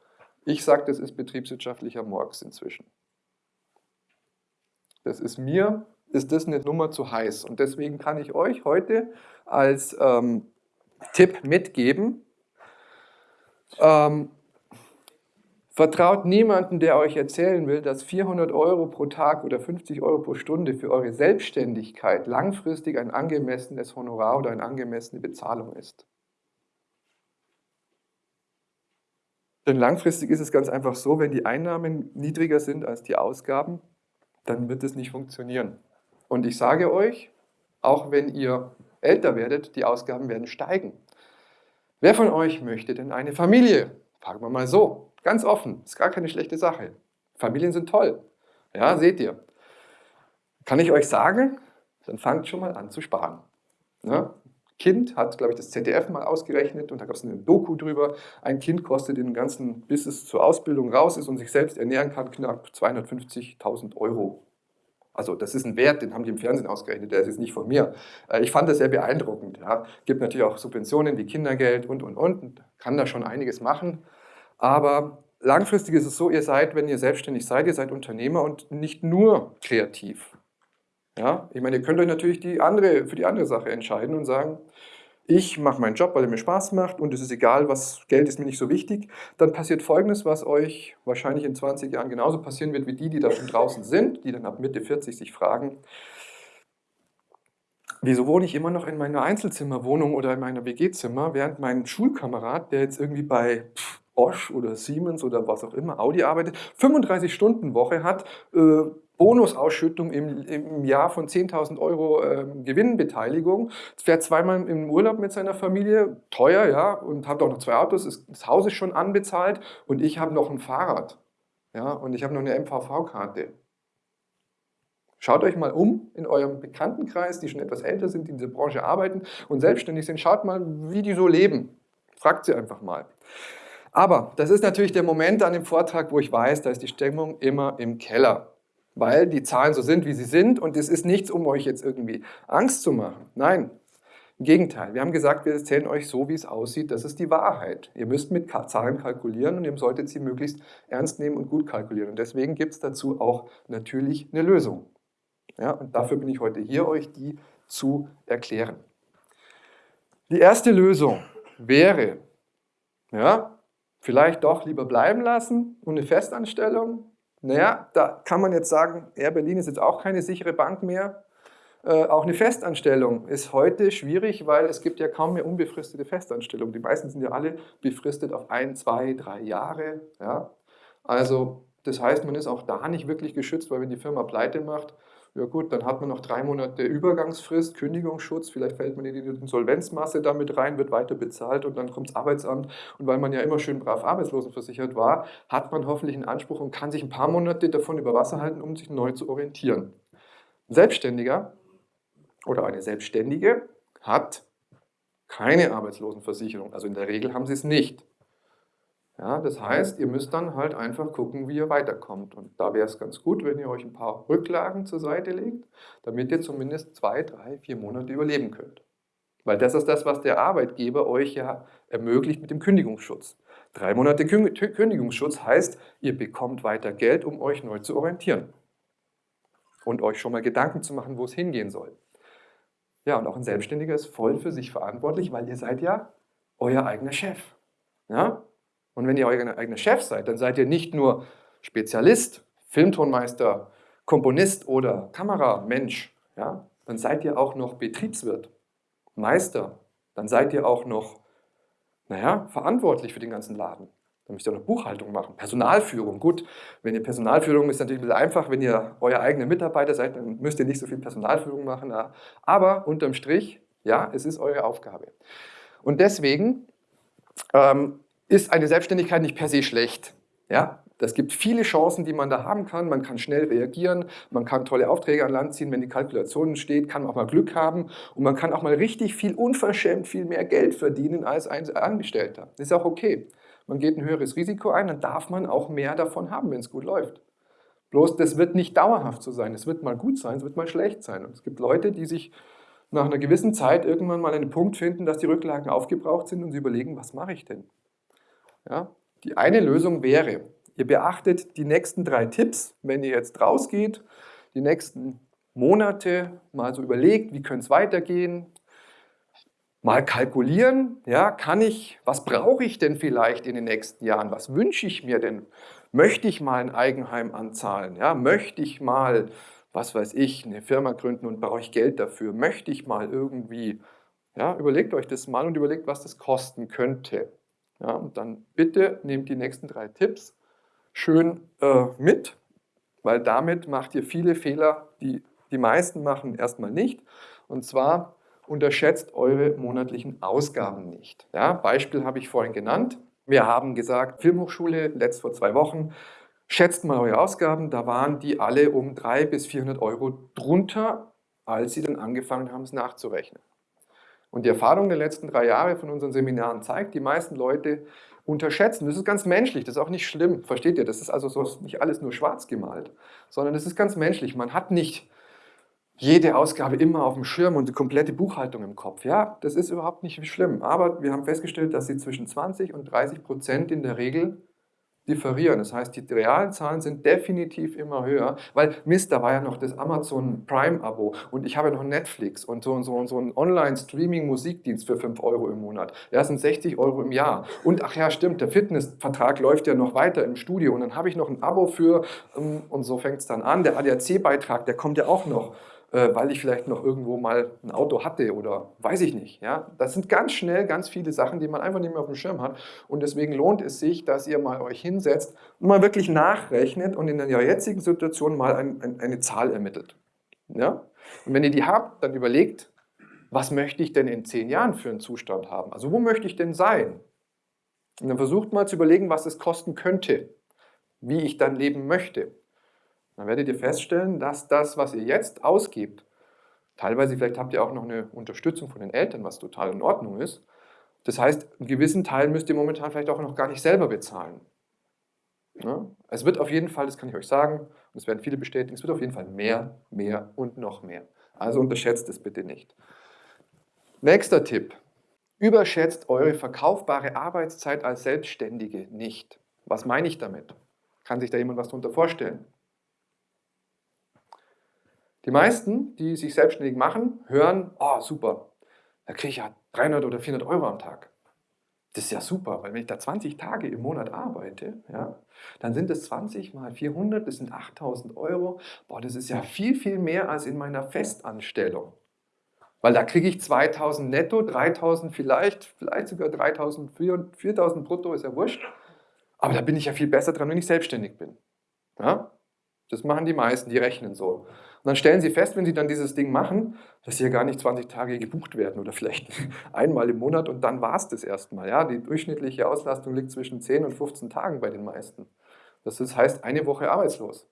Ich sage, das ist betriebswirtschaftlicher Morgs inzwischen. Das ist mir, ist das eine Nummer zu heiß. Und deswegen kann ich euch heute als ähm, Tipp mitgeben, ähm, Vertraut niemanden, der euch erzählen will, dass 400 Euro pro Tag oder 50 Euro pro Stunde für eure Selbstständigkeit langfristig ein angemessenes Honorar oder eine angemessene Bezahlung ist. Denn langfristig ist es ganz einfach so, wenn die Einnahmen niedriger sind als die Ausgaben, dann wird es nicht funktionieren. Und ich sage euch, auch wenn ihr älter werdet, die Ausgaben werden steigen. Wer von euch möchte denn eine Familie? Fragen wir mal so. Ganz offen, ist gar keine schlechte Sache. Familien sind toll. Ja, seht ihr. Kann ich euch sagen, dann fangt schon mal an zu sparen. Ja? Kind hat, glaube ich, das ZDF mal ausgerechnet und da gab es eine Doku drüber. Ein Kind kostet den ganzen, bis es zur Ausbildung raus ist und sich selbst ernähren kann, knapp 250.000 Euro. Also das ist ein Wert, den haben die im Fernsehen ausgerechnet, der ist jetzt nicht von mir. Äh, ich fand das sehr beeindruckend. Ja. Gibt natürlich auch Subventionen wie Kindergeld und, und, und. Kann da schon einiges machen. Aber langfristig ist es so, ihr seid, wenn ihr selbstständig seid, ihr seid Unternehmer und nicht nur kreativ. Ja, ich meine, ihr könnt euch natürlich die andere, für die andere Sache entscheiden und sagen, ich mache meinen Job, weil er mir Spaß macht und es ist egal, was Geld ist mir nicht so wichtig, dann passiert Folgendes, was euch wahrscheinlich in 20 Jahren genauso passieren wird wie die, die da schon draußen sind, die dann ab Mitte 40 sich fragen, wieso wohne ich immer noch in meiner Einzelzimmerwohnung oder in meiner WG-Zimmer, während mein Schulkamerad, der jetzt irgendwie bei Bosch oder Siemens oder was auch immer, Audi arbeitet, 35 Stunden Woche hat, äh, Bonusausschüttung im, im Jahr von 10.000 Euro äh, Gewinnbeteiligung, fährt zweimal im Urlaub mit seiner Familie, teuer, ja, und hat auch noch zwei Autos, ist, das Haus ist schon anbezahlt und ich habe noch ein Fahrrad, ja, und ich habe noch eine MVV-Karte. Schaut euch mal um in eurem Bekanntenkreis, die schon etwas älter sind, die in dieser Branche arbeiten und selbstständig sind. Schaut mal, wie die so leben. Fragt sie einfach mal. Aber das ist natürlich der Moment an dem Vortrag, wo ich weiß, da ist die Stimmung immer im Keller weil die Zahlen so sind, wie sie sind und es ist nichts, um euch jetzt irgendwie Angst zu machen. Nein, im Gegenteil. Wir haben gesagt, wir erzählen euch so, wie es aussieht. Das ist die Wahrheit. Ihr müsst mit Zahlen kalkulieren und ihr solltet sie möglichst ernst nehmen und gut kalkulieren. Und deswegen gibt es dazu auch natürlich eine Lösung. Ja, und dafür bin ich heute hier, euch die zu erklären. Die erste Lösung wäre, ja, vielleicht doch lieber bleiben lassen und eine Festanstellung naja, da kann man jetzt sagen, Air Berlin ist jetzt auch keine sichere Bank mehr. Äh, auch eine Festanstellung ist heute schwierig, weil es gibt ja kaum mehr unbefristete Festanstellungen. Die meisten sind ja alle befristet auf ein, zwei, drei Jahre. Ja? Also das heißt, man ist auch da nicht wirklich geschützt, weil wenn die Firma pleite macht, ja gut, dann hat man noch drei Monate Übergangsfrist, Kündigungsschutz, vielleicht fällt man in die Insolvenzmasse damit rein, wird weiter bezahlt und dann kommt das Arbeitsamt. Und weil man ja immer schön brav arbeitslosenversichert war, hat man hoffentlich einen Anspruch und kann sich ein paar Monate davon über Wasser halten, um sich neu zu orientieren. Ein Selbstständiger oder eine Selbstständige hat keine Arbeitslosenversicherung. Also in der Regel haben sie es nicht. Ja, das heißt, ihr müsst dann halt einfach gucken, wie ihr weiterkommt. Und da wäre es ganz gut, wenn ihr euch ein paar Rücklagen zur Seite legt, damit ihr zumindest zwei, drei, vier Monate überleben könnt. Weil das ist das, was der Arbeitgeber euch ja ermöglicht mit dem Kündigungsschutz. Drei Monate Kündigungsschutz heißt, ihr bekommt weiter Geld, um euch neu zu orientieren. Und euch schon mal Gedanken zu machen, wo es hingehen soll. Ja, und auch ein Selbstständiger ist voll für sich verantwortlich, weil ihr seid ja euer eigener Chef. Ja? Und wenn ihr euer eigener Chef seid, dann seid ihr nicht nur Spezialist, Filmtonmeister, Komponist oder Kameramensch, ja? dann seid ihr auch noch Betriebswirt, Meister, dann seid ihr auch noch naja, verantwortlich für den ganzen Laden. Dann müsst ihr auch noch Buchhaltung machen, Personalführung. Gut, wenn ihr Personalführung ist natürlich ein bisschen einfach, wenn ihr euer eigener Mitarbeiter seid, dann müsst ihr nicht so viel Personalführung machen. Aber unterm Strich, ja, es ist eure Aufgabe. Und deswegen ähm, ist eine Selbstständigkeit nicht per se schlecht. Ja? Es gibt viele Chancen, die man da haben kann. Man kann schnell reagieren, man kann tolle Aufträge an Land ziehen, wenn die Kalkulation steht, kann man auch mal Glück haben und man kann auch mal richtig viel unverschämt viel mehr Geld verdienen als ein Angestellter. Das ist auch okay. Man geht ein höheres Risiko ein, dann darf man auch mehr davon haben, wenn es gut läuft. Bloß das wird nicht dauerhaft so sein. Es wird mal gut sein, es wird mal schlecht sein. Und es gibt Leute, die sich nach einer gewissen Zeit irgendwann mal einen Punkt finden, dass die Rücklagen aufgebraucht sind und sie überlegen, was mache ich denn? Ja? Die eine Lösung wäre, ihr beachtet die nächsten drei Tipps, wenn ihr jetzt rausgeht, die nächsten Monate mal so überlegt, wie könnte es weitergehen, mal kalkulieren, ja, kann ich, was brauche ich denn vielleicht in den nächsten Jahren, was wünsche ich mir denn? Möchte ich mal ein Eigenheim anzahlen, ja, möchte ich mal, was weiß ich, eine Firma gründen und brauche ich Geld dafür, möchte ich mal irgendwie, ja, überlegt euch das mal und überlegt, was das kosten könnte. Ja, und dann bitte nehmt die nächsten drei Tipps schön äh, mit, weil damit macht ihr viele Fehler, die die meisten machen erstmal nicht. Und zwar unterschätzt eure monatlichen Ausgaben nicht. Ja, Beispiel habe ich vorhin genannt. Wir haben gesagt, Filmhochschule, letzt vor zwei Wochen, schätzt mal eure Ausgaben, da waren die alle um 300 bis 400 Euro drunter, als sie dann angefangen haben, es nachzurechnen. Und die Erfahrung der letzten drei Jahre von unseren Seminaren zeigt, die meisten Leute unterschätzen. Das ist ganz menschlich, das ist auch nicht schlimm, versteht ihr? Das ist also so nicht alles nur schwarz gemalt, sondern das ist ganz menschlich. Man hat nicht jede Ausgabe immer auf dem Schirm und die komplette Buchhaltung im Kopf. Ja, das ist überhaupt nicht schlimm. Aber wir haben festgestellt, dass sie zwischen 20 und 30 Prozent in der Regel differieren. Das heißt, die realen Zahlen sind definitiv immer höher, weil Mist, da war ja noch das Amazon Prime-Abo und ich habe noch Netflix und so und so und so einen Online-Streaming-Musikdienst für 5 Euro im Monat. Ja, sind 60 Euro im Jahr. Und ach ja, stimmt, der Fitnessvertrag läuft ja noch weiter im Studio und dann habe ich noch ein Abo für, ähm, und so fängt es dann an. Der ADAC-Beitrag, der kommt ja auch noch. Äh, weil ich vielleicht noch irgendwo mal ein Auto hatte oder weiß ich nicht. Ja? Das sind ganz schnell ganz viele Sachen, die man einfach nicht mehr auf dem Schirm hat. Und deswegen lohnt es sich, dass ihr mal euch hinsetzt und mal wirklich nachrechnet und in der jetzigen Situation mal ein, ein, eine Zahl ermittelt. Ja? Und wenn ihr die habt, dann überlegt, was möchte ich denn in zehn Jahren für einen Zustand haben? Also wo möchte ich denn sein? Und dann versucht mal zu überlegen, was es kosten könnte, wie ich dann leben möchte. Dann werdet ihr feststellen, dass das, was ihr jetzt ausgibt, teilweise vielleicht habt ihr auch noch eine Unterstützung von den Eltern, was total in Ordnung ist. Das heißt, einen gewissen Teil müsst ihr momentan vielleicht auch noch gar nicht selber bezahlen. Ja? Es wird auf jeden Fall, das kann ich euch sagen, und das werden viele bestätigen, es wird auf jeden Fall mehr, mehr und noch mehr. Also unterschätzt es bitte nicht. Nächster Tipp. Überschätzt eure verkaufbare Arbeitszeit als Selbstständige nicht. Was meine ich damit? Kann sich da jemand was darunter vorstellen? Die meisten, die sich selbstständig machen, hören, oh super, da kriege ich ja 300 oder 400 Euro am Tag. Das ist ja super, weil wenn ich da 20 Tage im Monat arbeite, ja, dann sind es 20 mal 400, das sind 8000 Euro. Boah, das ist ja viel, viel mehr als in meiner Festanstellung. Weil da kriege ich 2000 netto, 3000 vielleicht, vielleicht sogar 3000, 4000 brutto, ist ja wurscht. Aber da bin ich ja viel besser dran, wenn ich selbstständig bin. Ja? Das machen die meisten, die rechnen so. Und dann stellen sie fest, wenn sie dann dieses Ding machen, dass sie ja gar nicht 20 Tage gebucht werden oder vielleicht einmal im Monat und dann war es das erstmal. Ja? Die durchschnittliche Auslastung liegt zwischen 10 und 15 Tagen bei den meisten. Das heißt, eine Woche arbeitslos.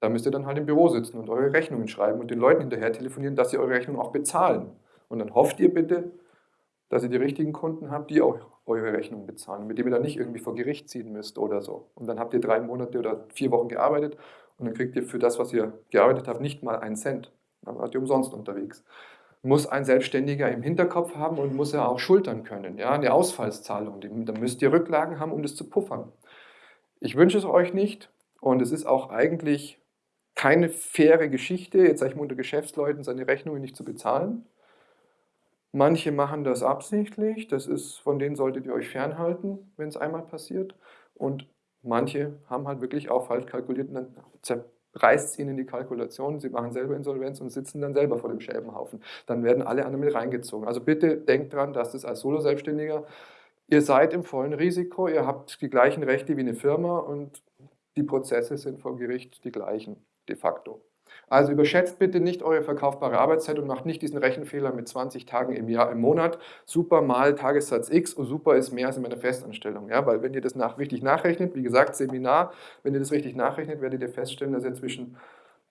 Da müsst ihr dann halt im Büro sitzen und eure Rechnungen schreiben und den Leuten hinterher telefonieren, dass sie eure Rechnung auch bezahlen. Und dann hofft ihr bitte, dass ihr die richtigen Kunden habt, die auch eure Rechnung bezahlen, mit dem ihr dann nicht irgendwie vor Gericht ziehen müsst oder so. Und dann habt ihr drei Monate oder vier Wochen gearbeitet und dann kriegt ihr für das, was ihr gearbeitet habt, nicht mal einen Cent. Dann wart ihr umsonst unterwegs. Muss ein Selbstständiger im Hinterkopf haben und muss er auch schultern können. Ja, eine Ausfallszahlung, da müsst ihr Rücklagen haben, um das zu puffern. Ich wünsche es euch nicht und es ist auch eigentlich keine faire Geschichte, jetzt sage ich mal unter Geschäftsleuten, seine Rechnungen nicht zu bezahlen. Manche machen das absichtlich, das ist, von denen solltet ihr euch fernhalten, wenn es einmal passiert. Und manche haben halt wirklich auch falsch kalkuliert und dann zerreißt es ihnen die Kalkulation, sie machen selber Insolvenz und sitzen dann selber vor dem Schäbenhaufen. Dann werden alle anderen mit reingezogen. Also bitte denkt dran, dass das als Solo-Selbstständiger, ihr seid im vollen Risiko, ihr habt die gleichen Rechte wie eine Firma und die Prozesse sind vor Gericht die gleichen de facto. Also überschätzt bitte nicht eure verkaufbare Arbeitszeit und macht nicht diesen Rechenfehler mit 20 Tagen im Jahr, im Monat. Super mal Tagessatz X und super ist mehr als in meiner Festanstellung. Ja, weil wenn ihr das nach, richtig nachrechnet, wie gesagt, Seminar, wenn ihr das richtig nachrechnet, werdet ihr feststellen, dass ihr zwischen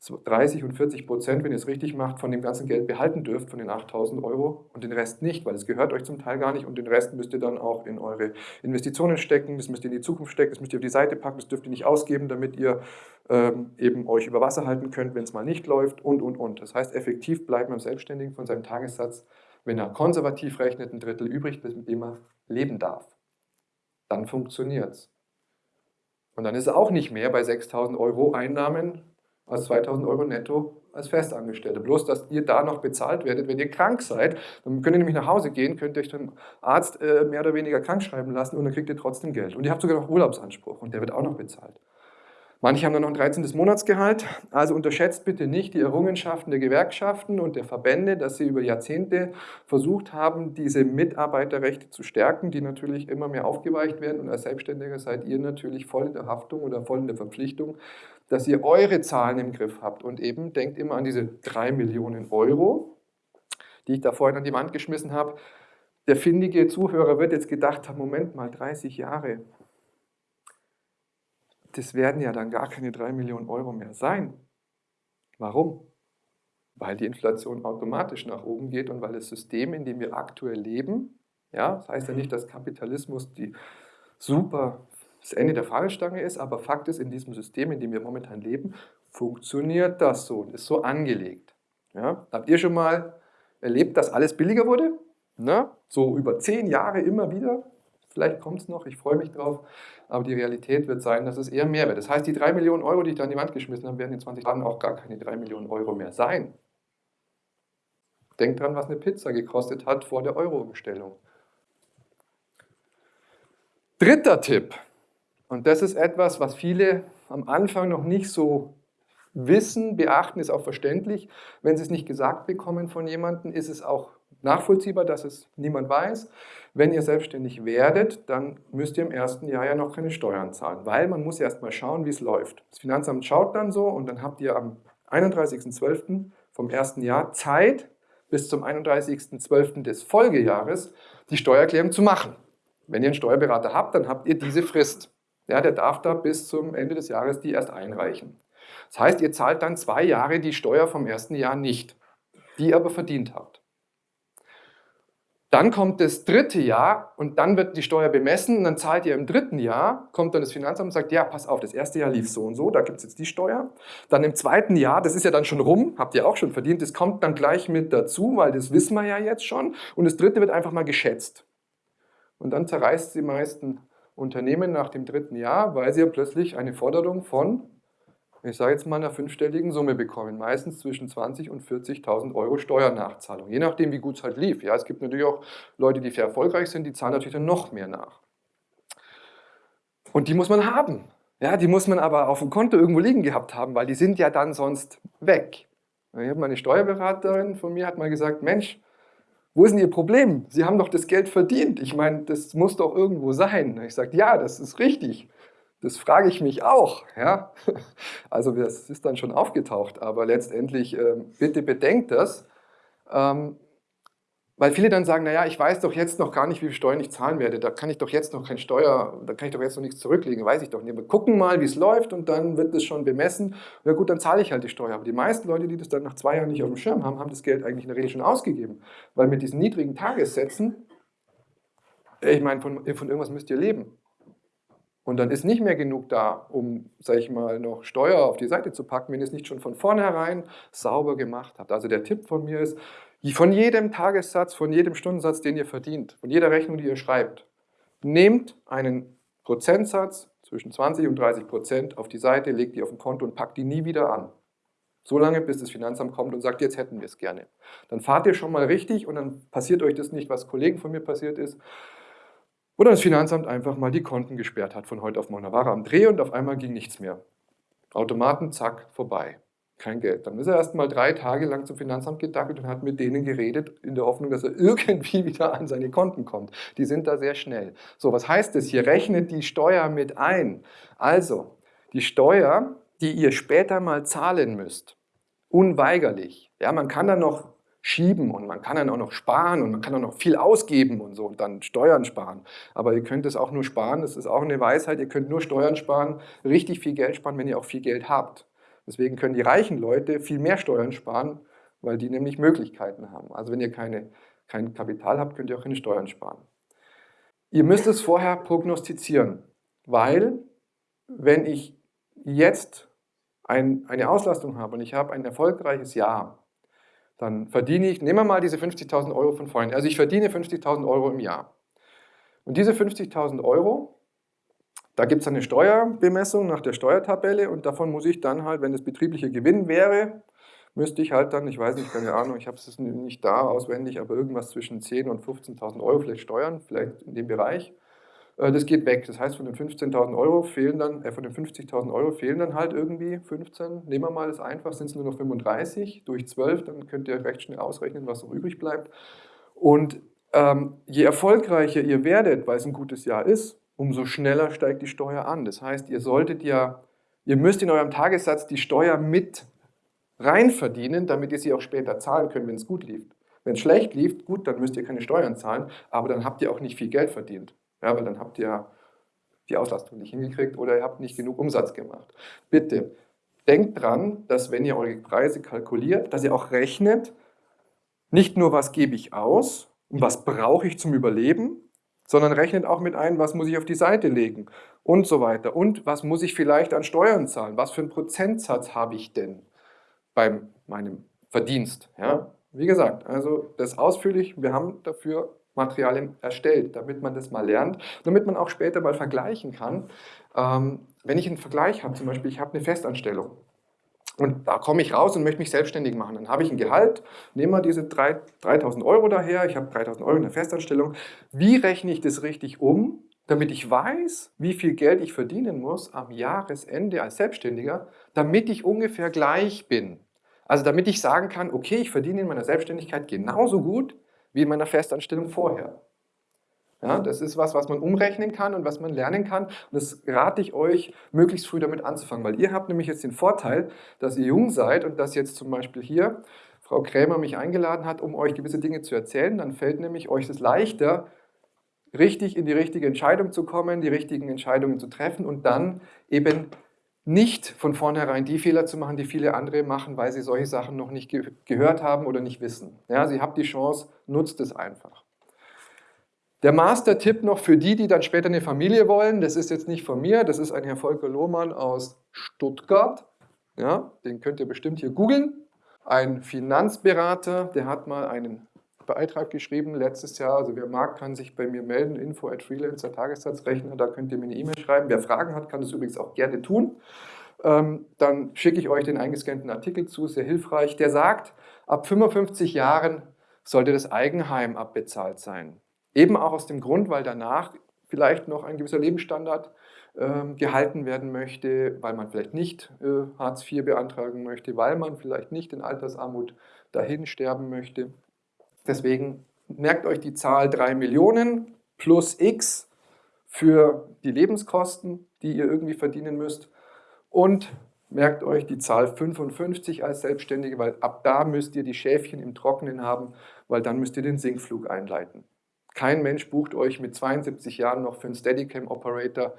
30 und 40 Prozent, wenn ihr es richtig macht, von dem ganzen Geld behalten dürft, von den 8000 Euro und den Rest nicht, weil es gehört euch zum Teil gar nicht und den Rest müsst ihr dann auch in eure Investitionen stecken, das müsst ihr in die Zukunft stecken, das müsst ihr auf die Seite packen, das dürft ihr nicht ausgeben, damit ihr ähm, eben euch über Wasser halten könnt, wenn es mal nicht läuft und, und, und. Das heißt, effektiv bleibt man Selbstständigen von seinem Tagessatz, wenn er konservativ rechnet, ein Drittel übrig, mit dem er leben darf. Dann funktioniert es. Und dann ist er auch nicht mehr bei 6000 Euro Einnahmen als 2000 Euro netto als Festangestellte. Bloß, dass ihr da noch bezahlt werdet, wenn ihr krank seid. Dann könnt ihr nämlich nach Hause gehen, könnt euch dem Arzt äh, mehr oder weniger krank schreiben lassen und dann kriegt ihr trotzdem Geld. Und ihr habt sogar noch Urlaubsanspruch und der wird auch noch bezahlt. Manche haben dann noch ein 13. Monatsgehalt. Also unterschätzt bitte nicht die Errungenschaften der Gewerkschaften und der Verbände, dass sie über Jahrzehnte versucht haben, diese Mitarbeiterrechte zu stärken, die natürlich immer mehr aufgeweicht werden. Und als Selbstständiger seid ihr natürlich voll in der Haftung oder voll in der Verpflichtung, dass ihr eure Zahlen im Griff habt. Und eben denkt immer an diese 3 Millionen Euro, die ich da vorhin an die Wand geschmissen habe. Der findige Zuhörer wird jetzt gedacht haben, Moment mal, 30 Jahre, das werden ja dann gar keine 3 Millionen Euro mehr sein. Warum? Weil die Inflation automatisch nach oben geht und weil das System, in dem wir aktuell leben, ja, das heißt ja nicht, dass Kapitalismus die super das Ende der Fahnenstange ist, aber Fakt ist, in diesem System, in dem wir momentan leben, funktioniert das so und ist so angelegt. Ja? Habt ihr schon mal erlebt, dass alles billiger wurde? Na? So über zehn Jahre immer wieder? Vielleicht kommt es noch, ich freue mich drauf. Aber die Realität wird sein, dass es eher mehr wird. Das heißt, die 3 Millionen Euro, die ich da an die Wand geschmissen habe, werden in 20 Jahren auch gar keine 3 Millionen Euro mehr sein. Denkt dran, was eine Pizza gekostet hat vor der Euro-Umstellung. Dritter Tipp, und das ist etwas, was viele am Anfang noch nicht so wissen, beachten, ist auch verständlich. Wenn sie es nicht gesagt bekommen von jemandem, ist es auch nachvollziehbar, dass es niemand weiß. Wenn ihr selbstständig werdet, dann müsst ihr im ersten Jahr ja noch keine Steuern zahlen, weil man muss erst mal schauen, wie es läuft. Das Finanzamt schaut dann so und dann habt ihr am 31.12. vom ersten Jahr Zeit, bis zum 31.12. des Folgejahres die Steuererklärung zu machen. Wenn ihr einen Steuerberater habt, dann habt ihr diese Frist. Ja, der darf da bis zum Ende des Jahres die erst einreichen. Das heißt, ihr zahlt dann zwei Jahre die Steuer vom ersten Jahr nicht, die ihr aber verdient habt. Dann kommt das dritte Jahr und dann wird die Steuer bemessen und dann zahlt ihr im dritten Jahr, kommt dann das Finanzamt und sagt, ja, pass auf, das erste Jahr lief so und so, da gibt es jetzt die Steuer. Dann im zweiten Jahr, das ist ja dann schon rum, habt ihr auch schon verdient, das kommt dann gleich mit dazu, weil das wissen wir ja jetzt schon. Und das dritte wird einfach mal geschätzt. Und dann zerreißt die meisten Unternehmen nach dem dritten Jahr, weil sie ja plötzlich eine Forderung von ich sage jetzt mal, einer fünfstelligen Summe bekommen. Meistens zwischen 20.000 und 40.000 Euro Steuernachzahlung. Je nachdem, wie gut es halt lief. Ja, es gibt natürlich auch Leute, die sehr erfolgreich sind, die zahlen natürlich dann noch mehr nach. Und die muss man haben. Ja, die muss man aber auf dem Konto irgendwo liegen gehabt haben, weil die sind ja dann sonst weg. Ich habe meine Steuerberaterin von mir hat mal gesagt, Mensch, wo ist denn Ihr Problem? Sie haben doch das Geld verdient. Ich meine, das muss doch irgendwo sein. Ich sage, ja, das ist richtig. Das frage ich mich auch. Ja? Also das ist dann schon aufgetaucht, aber letztendlich ähm, bitte bedenkt das, ähm, weil viele dann sagen, naja, ich weiß doch jetzt noch gar nicht, wie viel Steuern ich zahlen werde, da kann ich doch jetzt noch kein Steuer, da kann ich doch jetzt noch nichts zurücklegen, weiß ich doch nicht. Wir gucken mal, wie es läuft und dann wird das schon bemessen. Ja gut, dann zahle ich halt die Steuer. Aber die meisten Leute, die das dann nach zwei Jahren nicht auf dem Schirm haben, haben das Geld eigentlich in der Regel schon ausgegeben. Weil mit diesen niedrigen Tagessätzen, ich meine, von, von irgendwas müsst ihr leben. Und dann ist nicht mehr genug da, um, sage ich mal, noch Steuer auf die Seite zu packen, wenn ihr es nicht schon von vornherein sauber gemacht habt. Also der Tipp von mir ist, von jedem Tagessatz, von jedem Stundensatz, den ihr verdient, von jeder Rechnung, die ihr schreibt, nehmt einen Prozentsatz zwischen 20 und 30 Prozent auf die Seite, legt die auf ein Konto und packt die nie wieder an. So lange, bis das Finanzamt kommt und sagt, jetzt hätten wir es gerne. Dann fahrt ihr schon mal richtig und dann passiert euch das nicht, was Kollegen von mir passiert ist. Oder das Finanzamt einfach mal die Konten gesperrt hat von heute auf morgen. Da war er am Dreh und auf einmal ging nichts mehr. Automaten, zack, vorbei. Kein Geld. Dann ist er erst mal drei Tage lang zum Finanzamt gedackelt und hat mit denen geredet, in der Hoffnung, dass er irgendwie wieder an seine Konten kommt. Die sind da sehr schnell. So, was heißt das hier? Rechnet die Steuer mit ein. Also, die Steuer die ihr später mal zahlen müsst. Unweigerlich. Ja, man kann dann noch schieben und man kann dann auch noch sparen und man kann auch noch viel ausgeben und so und dann Steuern sparen. Aber ihr könnt es auch nur sparen, das ist auch eine Weisheit, ihr könnt nur Steuern sparen, richtig viel Geld sparen, wenn ihr auch viel Geld habt. Deswegen können die reichen Leute viel mehr Steuern sparen, weil die nämlich Möglichkeiten haben. Also wenn ihr keine, kein Kapital habt, könnt ihr auch keine Steuern sparen. Ihr müsst es vorher prognostizieren, weil wenn ich jetzt ein, eine Auslastung habe und ich habe ein erfolgreiches Jahr, dann verdiene ich, nehmen wir mal diese 50.000 Euro von vorhin, also ich verdiene 50.000 Euro im Jahr. Und diese 50.000 Euro, da gibt es eine Steuerbemessung nach der Steuertabelle und davon muss ich dann halt, wenn das betriebliche Gewinn wäre, müsste ich halt dann, ich weiß nicht, keine Ahnung, ich habe es nicht da auswendig, aber irgendwas zwischen 10.000 und 15.000 Euro vielleicht steuern, vielleicht in dem Bereich. Äh, das geht weg. Das heißt, von den 15.000 Euro fehlen dann, äh, von den 50.000 Euro fehlen dann halt irgendwie 15. Nehmen wir mal das einfach, sind es nur noch 35 durch 12, dann könnt ihr recht schnell ausrechnen, was noch übrig bleibt. Und ähm, je erfolgreicher ihr werdet, weil es ein gutes Jahr ist, umso schneller steigt die Steuer an. Das heißt, ihr solltet ja, ihr müsst in eurem Tagessatz die Steuer mit rein verdienen, damit ihr sie auch später zahlen könnt, wenn es gut lief. Wenn es schlecht lief, gut, dann müsst ihr keine Steuern zahlen, aber dann habt ihr auch nicht viel Geld verdient. Ja, weil dann habt ihr die Auslastung nicht hingekriegt oder ihr habt nicht genug Umsatz gemacht. Bitte, denkt dran, dass wenn ihr eure Preise kalkuliert, dass ihr auch rechnet, nicht nur was gebe ich aus und was brauche ich zum Überleben, sondern rechnet auch mit ein, was muss ich auf die Seite legen und so weiter. Und was muss ich vielleicht an Steuern zahlen? Was für einen Prozentsatz habe ich denn bei meinem Verdienst? Ja? Wie gesagt, also das ausführlich, wir haben dafür Materialien erstellt, damit man das mal lernt, damit man auch später mal vergleichen kann. Ähm, wenn ich einen Vergleich habe, zum Beispiel, ich habe eine Festanstellung und da komme ich raus und möchte mich selbstständig machen, dann habe ich ein Gehalt, nehme mal diese 3000 Euro daher, ich habe 3000 Euro in der Festanstellung. Wie rechne ich das richtig um, damit ich weiß, wie viel Geld ich verdienen muss am Jahresende als Selbstständiger, damit ich ungefähr gleich bin. Also damit ich sagen kann, okay, ich verdiene in meiner Selbstständigkeit genauso gut wie in meiner Festanstellung vorher. Ja, das ist was, was man umrechnen kann und was man lernen kann. Und das rate ich euch, möglichst früh damit anzufangen, weil ihr habt nämlich jetzt den Vorteil, dass ihr jung seid und dass jetzt zum Beispiel hier Frau Krämer mich eingeladen hat, um euch gewisse Dinge zu erzählen. Dann fällt nämlich euch es leichter, richtig in die richtige Entscheidung zu kommen, die richtigen Entscheidungen zu treffen und dann eben nicht von vornherein die Fehler zu machen, die viele andere machen, weil sie solche Sachen noch nicht ge gehört haben oder nicht wissen. Ja, sie habt die Chance, nutzt es einfach. Der Master-Tipp noch für die, die dann später eine Familie wollen, das ist jetzt nicht von mir, das ist ein Herr Volker Lohmann aus Stuttgart. Ja, den könnt ihr bestimmt hier googeln. Ein Finanzberater, der hat mal einen Beitrag geschrieben letztes Jahr. Also wer mag, kann sich bei mir melden, info at freelancer Tagessatzrechner, da könnt ihr mir eine E-Mail schreiben. Wer Fragen hat, kann das übrigens auch gerne tun. Ähm, dann schicke ich euch den eingescannten Artikel zu, sehr hilfreich. Der sagt, ab 55 Jahren sollte das Eigenheim abbezahlt sein. Eben auch aus dem Grund, weil danach vielleicht noch ein gewisser Lebensstandard äh, gehalten werden möchte, weil man vielleicht nicht äh, Hartz IV beantragen möchte, weil man vielleicht nicht in Altersarmut dahin sterben möchte. Deswegen merkt euch die Zahl 3 Millionen plus x für die Lebenskosten, die ihr irgendwie verdienen müsst. Und merkt euch die Zahl 55 als Selbstständige, weil ab da müsst ihr die Schäfchen im Trockenen haben, weil dann müsst ihr den Sinkflug einleiten. Kein Mensch bucht euch mit 72 Jahren noch für einen Steadicam-Operator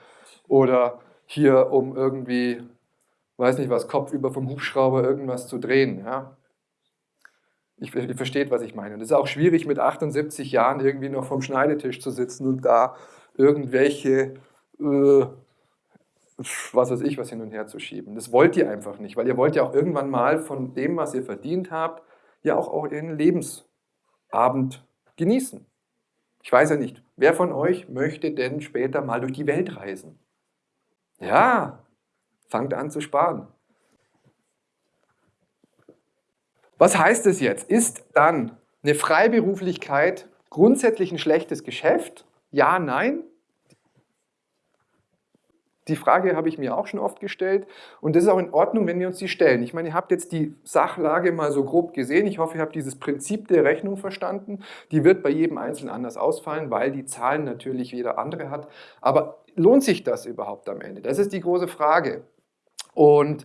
oder hier um irgendwie, weiß nicht was, kopfüber vom Hubschrauber irgendwas zu drehen. Ja? Ich, ihr versteht, was ich meine. Und es ist auch schwierig, mit 78 Jahren irgendwie noch vom Schneidetisch zu sitzen und da irgendwelche, äh, was weiß ich, was hin und her zu schieben. Das wollt ihr einfach nicht, weil ihr wollt ja auch irgendwann mal von dem, was ihr verdient habt, ja auch euren Lebensabend genießen. Ich weiß ja nicht, wer von euch möchte denn später mal durch die Welt reisen? Ja, fangt an zu sparen. Was heißt es jetzt? Ist dann eine Freiberuflichkeit grundsätzlich ein schlechtes Geschäft? Ja, nein? Die Frage habe ich mir auch schon oft gestellt und das ist auch in Ordnung, wenn wir uns die stellen. Ich meine, ihr habt jetzt die Sachlage mal so grob gesehen. Ich hoffe, ihr habt dieses Prinzip der Rechnung verstanden. Die wird bei jedem Einzelnen anders ausfallen, weil die Zahlen natürlich jeder andere hat. Aber lohnt sich das überhaupt am Ende? Das ist die große Frage. Und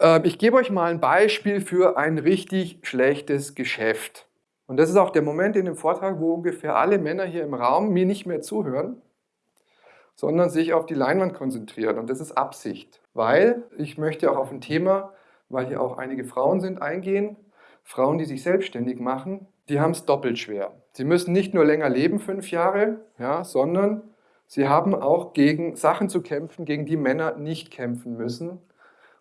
äh, ich gebe euch mal ein Beispiel für ein richtig schlechtes Geschäft. Und das ist auch der Moment in dem Vortrag, wo ungefähr alle Männer hier im Raum mir nicht mehr zuhören sondern sich auf die Leinwand konzentrieren. Und das ist Absicht, weil ich möchte auch auf ein Thema, weil hier auch einige Frauen sind, eingehen. Frauen, die sich selbstständig machen, die haben es doppelt schwer. Sie müssen nicht nur länger leben, fünf Jahre, ja, sondern sie haben auch gegen Sachen zu kämpfen, gegen die Männer nicht kämpfen müssen.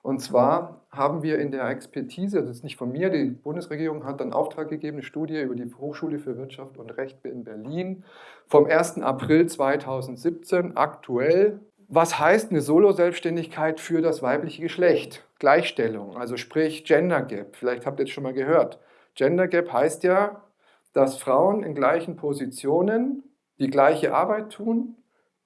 Und zwar haben wir in der Expertise, das ist nicht von mir, die Bundesregierung hat einen Auftrag gegeben, eine Studie über die Hochschule für Wirtschaft und Recht in Berlin vom 1. April 2017 aktuell. Was heißt eine Solo-Selbstständigkeit für das weibliche Geschlecht? Gleichstellung, also sprich Gender Gap. Vielleicht habt ihr es schon mal gehört. Gender Gap heißt ja, dass Frauen in gleichen Positionen die gleiche Arbeit tun,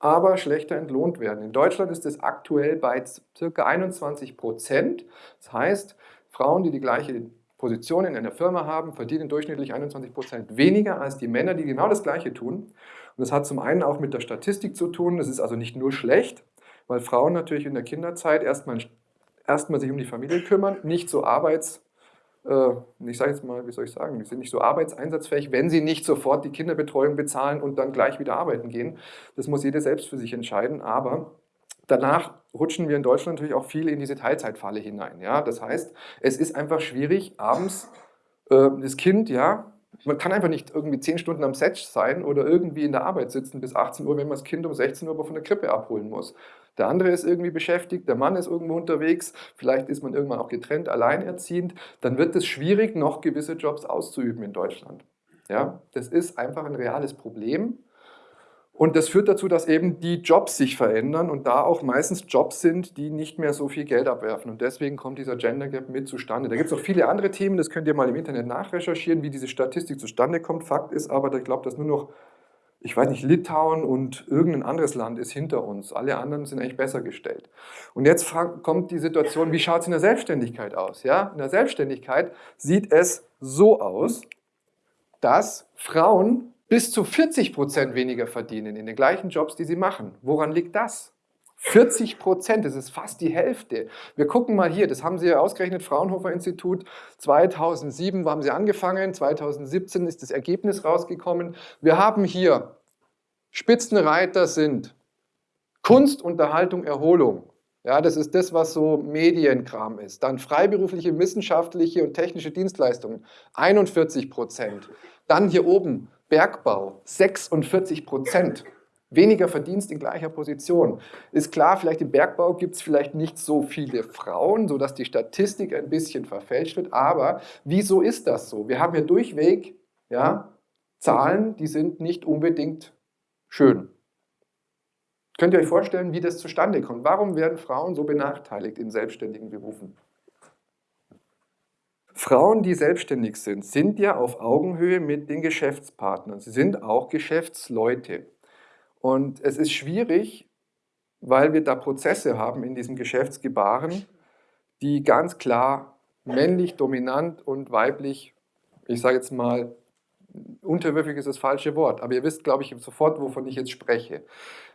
aber schlechter entlohnt werden. In Deutschland ist es aktuell bei ca. 21 Prozent. Das heißt, Frauen, die die gleiche Position in einer Firma haben, verdienen durchschnittlich 21 Prozent weniger als die Männer, die genau das Gleiche tun. Und das hat zum einen auch mit der Statistik zu tun. Das ist also nicht nur schlecht, weil Frauen natürlich in der Kinderzeit erstmal, erstmal sich um die Familie kümmern, nicht so arbeits ich sage jetzt mal, wie soll ich sagen, die sind nicht so arbeitseinsatzfähig, wenn sie nicht sofort die Kinderbetreuung bezahlen und dann gleich wieder arbeiten gehen. Das muss jeder selbst für sich entscheiden, aber danach rutschen wir in Deutschland natürlich auch viel in diese Teilzeitfalle hinein. Ja? Das heißt, es ist einfach schwierig, abends äh, das Kind, ja, man kann einfach nicht irgendwie 10 Stunden am Set sein oder irgendwie in der Arbeit sitzen bis 18 Uhr, wenn man das Kind um 16 Uhr von der Krippe abholen muss. Der andere ist irgendwie beschäftigt, der Mann ist irgendwo unterwegs, vielleicht ist man irgendwann auch getrennt, alleinerziehend, dann wird es schwierig, noch gewisse Jobs auszuüben in Deutschland. Ja, das ist einfach ein reales Problem. Und das führt dazu, dass eben die Jobs sich verändern und da auch meistens Jobs sind, die nicht mehr so viel Geld abwerfen. Und deswegen kommt dieser Gender Gap mit zustande. Da gibt es noch viele andere Themen, das könnt ihr mal im Internet nachrecherchieren, wie diese Statistik zustande kommt. Fakt ist aber, ich glaube, dass nur noch ich weiß nicht, Litauen und irgendein anderes Land ist hinter uns. Alle anderen sind eigentlich besser gestellt. Und jetzt kommt die Situation, wie schaut es in der Selbstständigkeit aus? Ja? In der Selbstständigkeit sieht es so aus, dass Frauen bis zu 40 Prozent weniger verdienen in den gleichen Jobs, die sie machen. Woran liegt das? 40 Prozent, das ist fast die Hälfte. Wir gucken mal hier, das haben Sie ja ausgerechnet, Fraunhofer Institut, 2007 haben Sie angefangen, 2017 ist das Ergebnis rausgekommen. Wir haben hier, Spitzenreiter sind Kunst, Unterhaltung, Erholung. Ja, das ist das, was so Medienkram ist. Dann freiberufliche, wissenschaftliche und technische Dienstleistungen, 41 Prozent. Dann hier oben Bergbau, 46 Prozent weniger Verdienst in gleicher Position. Ist klar, vielleicht im Bergbau gibt es vielleicht nicht so viele Frauen, sodass die Statistik ein bisschen verfälscht wird, aber wieso ist das so? Wir haben ja durchweg ja, Zahlen, die sind nicht unbedingt schön. Könnt ihr euch vorstellen, wie das zustande kommt? Warum werden Frauen so benachteiligt in selbstständigen Berufen? Frauen, die selbstständig sind, sind ja auf Augenhöhe mit den Geschäftspartnern. Sie sind auch Geschäftsleute. Und es ist schwierig, weil wir da Prozesse haben in diesem Geschäftsgebaren, die ganz klar männlich dominant und weiblich, ich sage jetzt mal, unterwürfig ist das falsche Wort, aber ihr wisst, glaube ich, sofort, wovon ich jetzt spreche.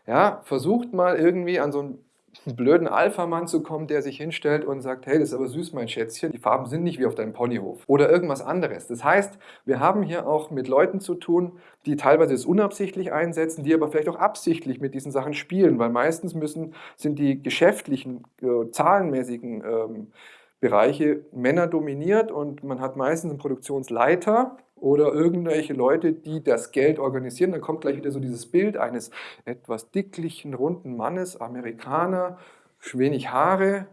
Ja, versucht mal irgendwie an so ein blöden Alpha-Mann zu kommen, der sich hinstellt und sagt, hey, das ist aber süß, mein Schätzchen, die Farben sind nicht wie auf deinem Ponyhof. Oder irgendwas anderes. Das heißt, wir haben hier auch mit Leuten zu tun, die teilweise es unabsichtlich einsetzen, die aber vielleicht auch absichtlich mit diesen Sachen spielen, weil meistens müssen, sind die geschäftlichen, äh, zahlenmäßigen ähm, Bereiche Männer dominiert und man hat meistens einen Produktionsleiter, oder irgendwelche Leute, die das Geld organisieren. Dann kommt gleich wieder so dieses Bild eines etwas dicklichen, runden Mannes, Amerikaner, wenig Haare,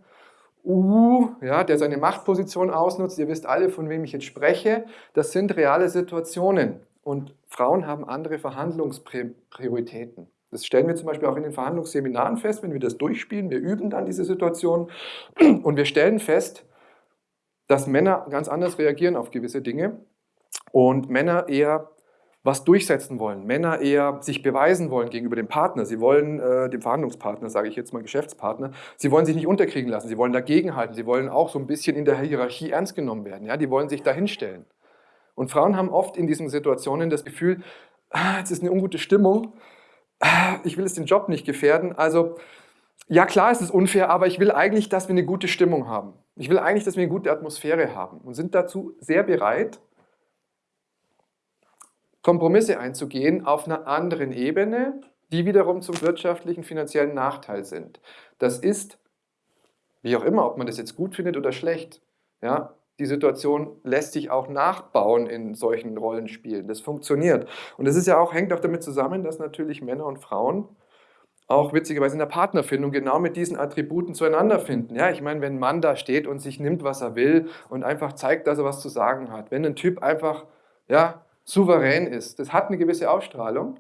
uh, ja, der seine Machtposition ausnutzt. Ihr wisst alle, von wem ich jetzt spreche. Das sind reale Situationen und Frauen haben andere Verhandlungsprioritäten. Das stellen wir zum Beispiel auch in den Verhandlungsseminaren fest, wenn wir das durchspielen. Wir üben dann diese Situation und wir stellen fest, dass Männer ganz anders reagieren auf gewisse Dinge und Männer eher was durchsetzen wollen. Männer eher sich beweisen wollen gegenüber dem Partner. Sie wollen, äh, dem Verhandlungspartner, sage ich jetzt mal Geschäftspartner, sie wollen sich nicht unterkriegen lassen, sie wollen dagegenhalten, sie wollen auch so ein bisschen in der Hierarchie ernst genommen werden. Ja? Die wollen sich dahinstellen. Und Frauen haben oft in diesen Situationen das Gefühl, ah, jetzt ist eine ungute Stimmung, ah, ich will jetzt den Job nicht gefährden, also ja klar, es ist unfair, aber ich will eigentlich, dass wir eine gute Stimmung haben. Ich will eigentlich, dass wir eine gute Atmosphäre haben und sind dazu sehr bereit, Kompromisse einzugehen auf einer anderen Ebene, die wiederum zum wirtschaftlichen, finanziellen Nachteil sind. Das ist, wie auch immer, ob man das jetzt gut findet oder schlecht, ja, die Situation lässt sich auch nachbauen in solchen Rollenspielen. Das funktioniert. Und das ist ja auch, hängt auch damit zusammen, dass natürlich Männer und Frauen auch witzigerweise in der Partnerfindung genau mit diesen Attributen zueinander finden. Ja, ich meine, wenn ein Mann da steht und sich nimmt, was er will und einfach zeigt, dass er was zu sagen hat, wenn ein Typ einfach ja, souverän ist. Das hat eine gewisse Ausstrahlung,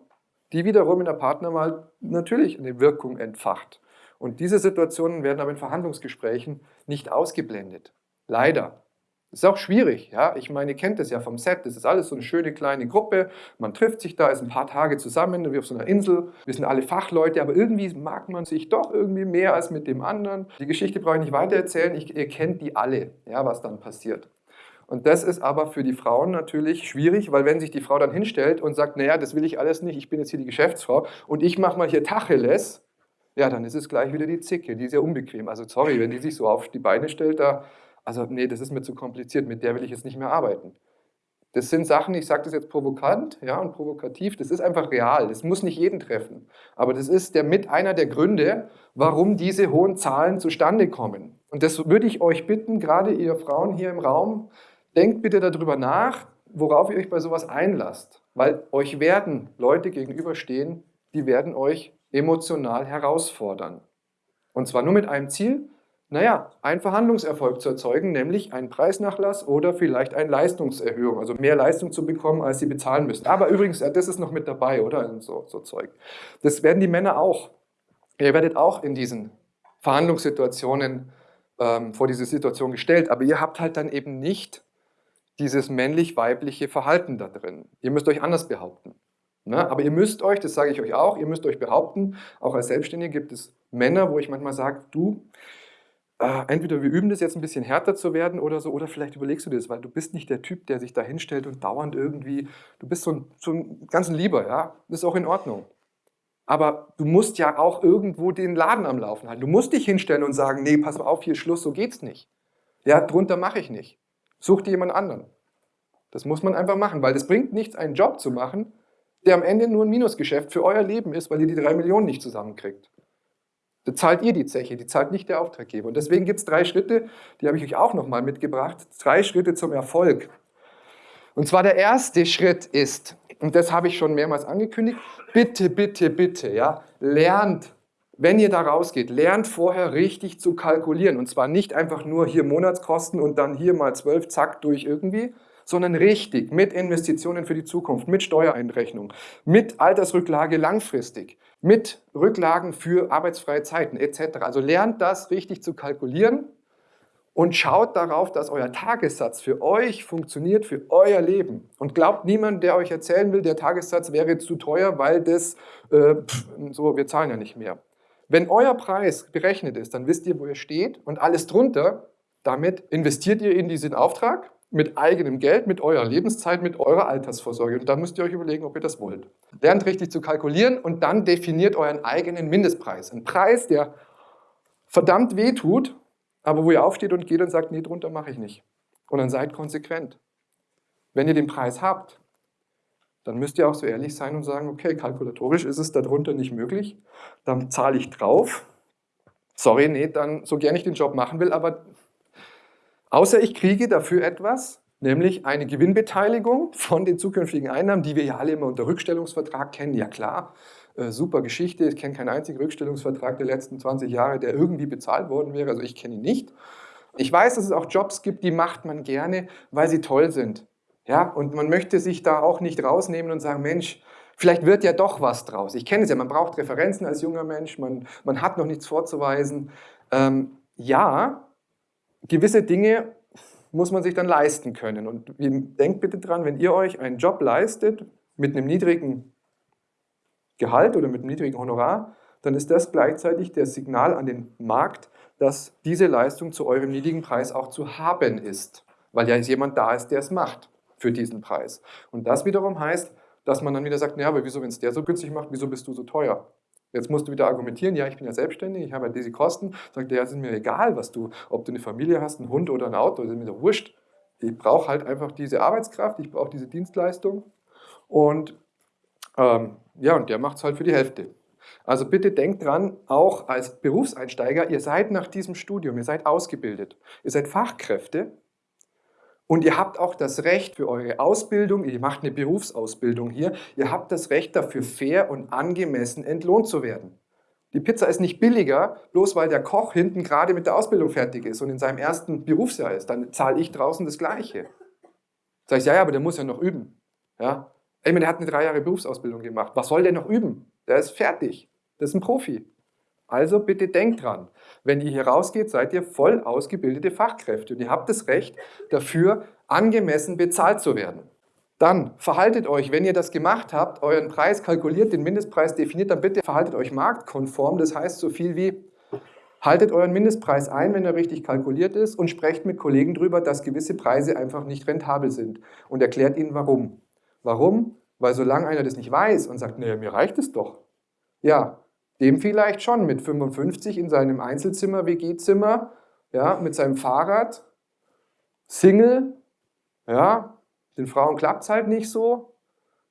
die wiederum in der Partnerwahl natürlich eine Wirkung entfacht. Und diese Situationen werden aber in Verhandlungsgesprächen nicht ausgeblendet. Leider. Das ist auch schwierig, ja. Ich meine, ihr kennt das ja vom Set. Das ist alles so eine schöne kleine Gruppe. Man trifft sich da, ist ein paar Tage zusammen, wie auf so einer Insel. Wir sind alle Fachleute, aber irgendwie mag man sich doch irgendwie mehr als mit dem anderen. Die Geschichte brauche ich nicht weitererzählen. Ich, ihr kennt die alle, ja, was dann passiert. Und das ist aber für die Frauen natürlich schwierig, weil wenn sich die Frau dann hinstellt und sagt, naja, das will ich alles nicht, ich bin jetzt hier die Geschäftsfrau und ich mache mal hier Tacheles, ja, dann ist es gleich wieder die Zicke, die ist ja unbequem. Also sorry, wenn die sich so auf die Beine stellt, da, also nee, das ist mir zu kompliziert, mit der will ich jetzt nicht mehr arbeiten. Das sind Sachen, ich sage das jetzt provokant ja, und provokativ, das ist einfach real, das muss nicht jeden treffen. Aber das ist der, mit einer der Gründe, warum diese hohen Zahlen zustande kommen. Und das würde ich euch bitten, gerade ihr Frauen hier im Raum, denkt bitte darüber nach, worauf ihr euch bei sowas einlasst. Weil euch werden Leute gegenüberstehen, die werden euch emotional herausfordern. Und zwar nur mit einem Ziel, naja, einen Verhandlungserfolg zu erzeugen, nämlich einen Preisnachlass oder vielleicht eine Leistungserhöhung, also mehr Leistung zu bekommen, als sie bezahlen müssen. Aber übrigens, das ist noch mit dabei, oder? So, so Zeug. Das werden die Männer auch. Ihr werdet auch in diesen Verhandlungssituationen ähm, vor diese Situation gestellt, aber ihr habt halt dann eben nicht dieses männlich-weibliche Verhalten da drin. Ihr müsst euch anders behaupten. Ne? Aber ihr müsst euch, das sage ich euch auch, ihr müsst euch behaupten, auch als Selbstständige gibt es Männer, wo ich manchmal sage, du, äh, entweder wir üben das jetzt ein bisschen härter zu werden oder so, oder vielleicht überlegst du dir das, weil du bist nicht der Typ, der sich da hinstellt und dauernd irgendwie, du bist so ein, so ein ganz Lieber, ja, das ist auch in Ordnung. Aber du musst ja auch irgendwo den Laden am Laufen halten. Du musst dich hinstellen und sagen, nee, pass auf, hier Schluss, so geht's nicht. Ja, drunter mache ich nicht. Such dir jemand anderen. Das muss man einfach machen, weil es bringt nichts, einen Job zu machen, der am Ende nur ein Minusgeschäft für euer Leben ist, weil ihr die drei Millionen nicht zusammenkriegt. Da zahlt ihr die Zeche, die zahlt nicht der Auftraggeber. Und deswegen gibt es drei Schritte, die habe ich euch auch nochmal mitgebracht. Drei Schritte zum Erfolg. Und zwar der erste Schritt ist, und das habe ich schon mehrmals angekündigt, bitte, bitte, bitte, ja, lernt wenn ihr da rausgeht, lernt vorher richtig zu kalkulieren. Und zwar nicht einfach nur hier Monatskosten und dann hier mal zwölf, zack, durch irgendwie, sondern richtig mit Investitionen für die Zukunft, mit Steuereinrechnung, mit Altersrücklage langfristig, mit Rücklagen für arbeitsfreie Zeiten etc. Also lernt das richtig zu kalkulieren und schaut darauf, dass euer Tagessatz für euch funktioniert, für euer Leben. Und glaubt niemand, der euch erzählen will, der Tagessatz wäre zu teuer, weil das, äh, pff, so, wir zahlen ja nicht mehr. Wenn euer Preis berechnet ist, dann wisst ihr, wo ihr steht und alles drunter, damit investiert ihr in diesen Auftrag mit eigenem Geld, mit eurer Lebenszeit, mit eurer Altersvorsorge. Und dann müsst ihr euch überlegen, ob ihr das wollt. Lernt richtig zu kalkulieren und dann definiert euren eigenen Mindestpreis. Ein Preis, der verdammt weh tut, aber wo ihr aufsteht und geht und sagt, nee, drunter mache ich nicht. Und dann seid konsequent. Wenn ihr den Preis habt, dann müsst ihr auch so ehrlich sein und sagen, okay, kalkulatorisch ist es darunter nicht möglich, dann zahle ich drauf. Sorry, nee, dann so gerne ich den Job machen will, aber außer ich kriege dafür etwas, nämlich eine Gewinnbeteiligung von den zukünftigen Einnahmen, die wir ja alle immer unter Rückstellungsvertrag kennen, ja klar, äh, super Geschichte, ich kenne keinen einzigen Rückstellungsvertrag der letzten 20 Jahre, der irgendwie bezahlt worden wäre, also ich kenne ihn nicht. Ich weiß, dass es auch Jobs gibt, die macht man gerne, weil sie toll sind. Ja, und man möchte sich da auch nicht rausnehmen und sagen, Mensch, vielleicht wird ja doch was draus. Ich kenne es ja, man braucht Referenzen als junger Mensch, man, man hat noch nichts vorzuweisen. Ähm, ja, gewisse Dinge muss man sich dann leisten können. Und denkt bitte dran, wenn ihr euch einen Job leistet mit einem niedrigen Gehalt oder mit einem niedrigen Honorar, dann ist das gleichzeitig das Signal an den Markt, dass diese Leistung zu eurem niedrigen Preis auch zu haben ist, weil ja jemand da ist, der es macht für diesen Preis. Und das wiederum heißt, dass man dann wieder sagt, naja, aber wieso, wenn es der so günstig macht, wieso bist du so teuer? Jetzt musst du wieder argumentieren, ja, ich bin ja selbstständig, ich habe ja diese Kosten. Sagt der, ja, ist mir egal, was du, ob du eine Familie hast, einen Hund oder ein Auto, das ist mir doch wurscht. Ich brauche halt einfach diese Arbeitskraft, ich brauche diese Dienstleistung und ähm, ja, und der macht es halt für die Hälfte. Also bitte denkt dran, auch als Berufseinsteiger, ihr seid nach diesem Studium, ihr seid ausgebildet, ihr seid Fachkräfte und ihr habt auch das Recht für eure Ausbildung, ihr macht eine Berufsausbildung hier, ihr habt das Recht dafür fair und angemessen entlohnt zu werden. Die Pizza ist nicht billiger, bloß weil der Koch hinten gerade mit der Ausbildung fertig ist und in seinem ersten Berufsjahr ist. Dann zahle ich draußen das Gleiche. Sag ich, ja, ja, aber der muss ja noch üben. Ja? Ich meine, der hat eine drei Jahre Berufsausbildung gemacht. Was soll der noch üben? Der ist fertig. Das ist ein Profi. Also bitte denkt dran, wenn ihr hier rausgeht, seid ihr voll ausgebildete Fachkräfte und ihr habt das Recht dafür, angemessen bezahlt zu werden. Dann verhaltet euch, wenn ihr das gemacht habt, euren Preis kalkuliert, den Mindestpreis definiert, dann bitte verhaltet euch marktkonform. Das heißt so viel wie, haltet euren Mindestpreis ein, wenn er richtig kalkuliert ist und sprecht mit Kollegen darüber, dass gewisse Preise einfach nicht rentabel sind und erklärt ihnen warum. Warum? Weil solange einer das nicht weiß und sagt, naja, mir reicht es doch, ja, dem vielleicht schon mit 55 in seinem Einzelzimmer, WG-Zimmer, ja, mit seinem Fahrrad, Single, ja, den Frauen klappt es halt nicht so.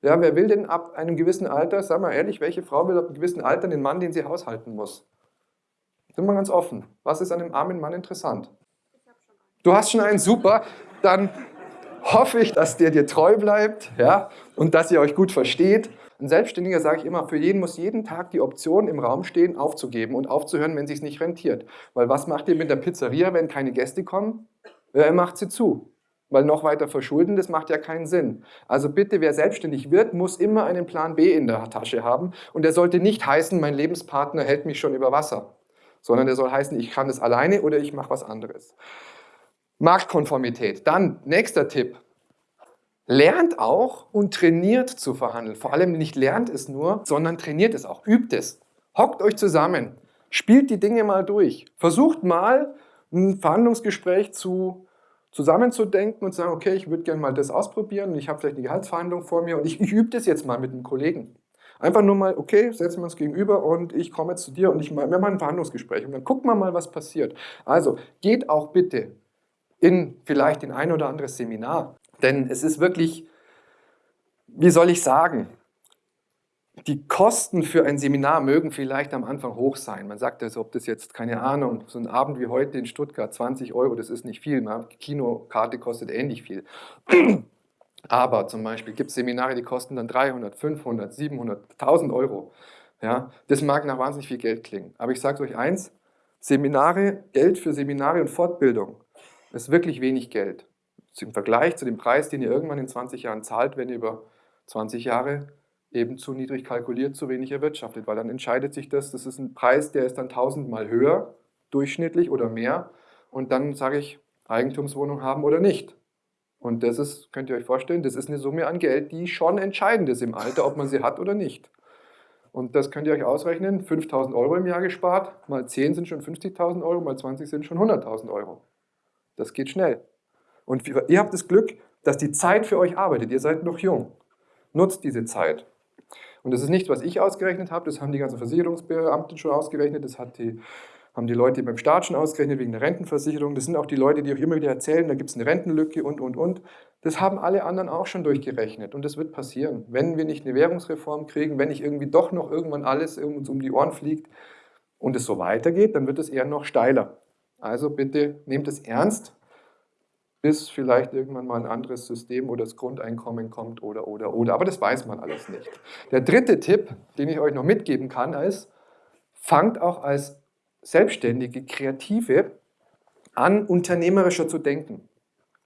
Ja, wer will denn ab einem gewissen Alter, sag mal ehrlich, welche Frau will ab einem gewissen Alter den Mann, den sie haushalten muss? Sind wir ganz offen. Was ist an dem armen Mann interessant? Du hast schon einen, super. Dann hoffe ich, dass der dir treu bleibt ja, und dass ihr euch gut versteht. Ein Selbstständiger, sage ich immer, für jeden muss jeden Tag die Option im Raum stehen, aufzugeben und aufzuhören, wenn es nicht rentiert. Weil was macht ihr mit der Pizzeria, wenn keine Gäste kommen? Er macht sie zu. Weil noch weiter verschulden, das macht ja keinen Sinn. Also bitte, wer selbstständig wird, muss immer einen Plan B in der Tasche haben. Und der sollte nicht heißen, mein Lebenspartner hält mich schon über Wasser. Sondern der soll heißen, ich kann es alleine oder ich mache was anderes. Marktkonformität. Dann, nächster Tipp. Lernt auch und trainiert zu verhandeln. Vor allem nicht lernt es nur, sondern trainiert es auch, übt es. Hockt euch zusammen, spielt die Dinge mal durch. Versucht mal ein Verhandlungsgespräch zu, zusammenzudenken und zu sagen, okay, ich würde gerne mal das ausprobieren und ich habe vielleicht eine Gehaltsverhandlung vor mir und ich, ich übe das jetzt mal mit einem Kollegen. Einfach nur mal, okay, setzen wir uns gegenüber und ich komme jetzt zu dir und ich, wir machen ein Verhandlungsgespräch und dann gucken wir mal, was passiert. Also geht auch bitte in vielleicht in ein oder anderes Seminar. Denn es ist wirklich, wie soll ich sagen, die Kosten für ein Seminar mögen vielleicht am Anfang hoch sein. Man sagt also, ob das jetzt, keine Ahnung, so ein Abend wie heute in Stuttgart, 20 Euro, das ist nicht viel. Die Kinokarte kostet ähnlich viel. Aber zum Beispiel gibt es Seminare, die kosten dann 300, 500, 700, 1000 Euro. Ja, das mag nach wahnsinnig viel Geld klingen. Aber ich sage euch eins, Seminare, Geld für Seminare und Fortbildung ist wirklich wenig Geld. Im Vergleich zu dem Preis, den ihr irgendwann in 20 Jahren zahlt, wenn ihr über 20 Jahre eben zu niedrig kalkuliert, zu wenig erwirtschaftet, weil dann entscheidet sich das, das ist ein Preis, der ist dann tausendmal höher, durchschnittlich oder mehr und dann sage ich, Eigentumswohnung haben oder nicht. Und das ist, könnt ihr euch vorstellen, das ist eine Summe an Geld, die schon entscheidend ist im Alter, ob man sie hat oder nicht. Und das könnt ihr euch ausrechnen, 5.000 Euro im Jahr gespart, mal 10 sind schon 50.000 Euro, mal 20 sind schon 100.000 Euro. Das geht schnell. Und ihr habt das Glück, dass die Zeit für euch arbeitet. Ihr seid noch jung. Nutzt diese Zeit. Und das ist nicht, was ich ausgerechnet habe, das haben die ganzen Versicherungsbeamten schon ausgerechnet, das hat die, haben die Leute beim Staat schon ausgerechnet wegen der Rentenversicherung, das sind auch die Leute, die euch immer wieder erzählen, da gibt es eine Rentenlücke und, und, und. Das haben alle anderen auch schon durchgerechnet und das wird passieren. Wenn wir nicht eine Währungsreform kriegen, wenn nicht irgendwie doch noch irgendwann alles uns um die Ohren fliegt und es so weitergeht, dann wird es eher noch steiler. Also bitte nehmt es ernst, bis vielleicht irgendwann mal ein anderes System oder das Grundeinkommen kommt oder, oder, oder. Aber das weiß man alles nicht. Der dritte Tipp, den ich euch noch mitgeben kann, ist, fangt auch als selbstständige Kreative an, unternehmerischer zu denken.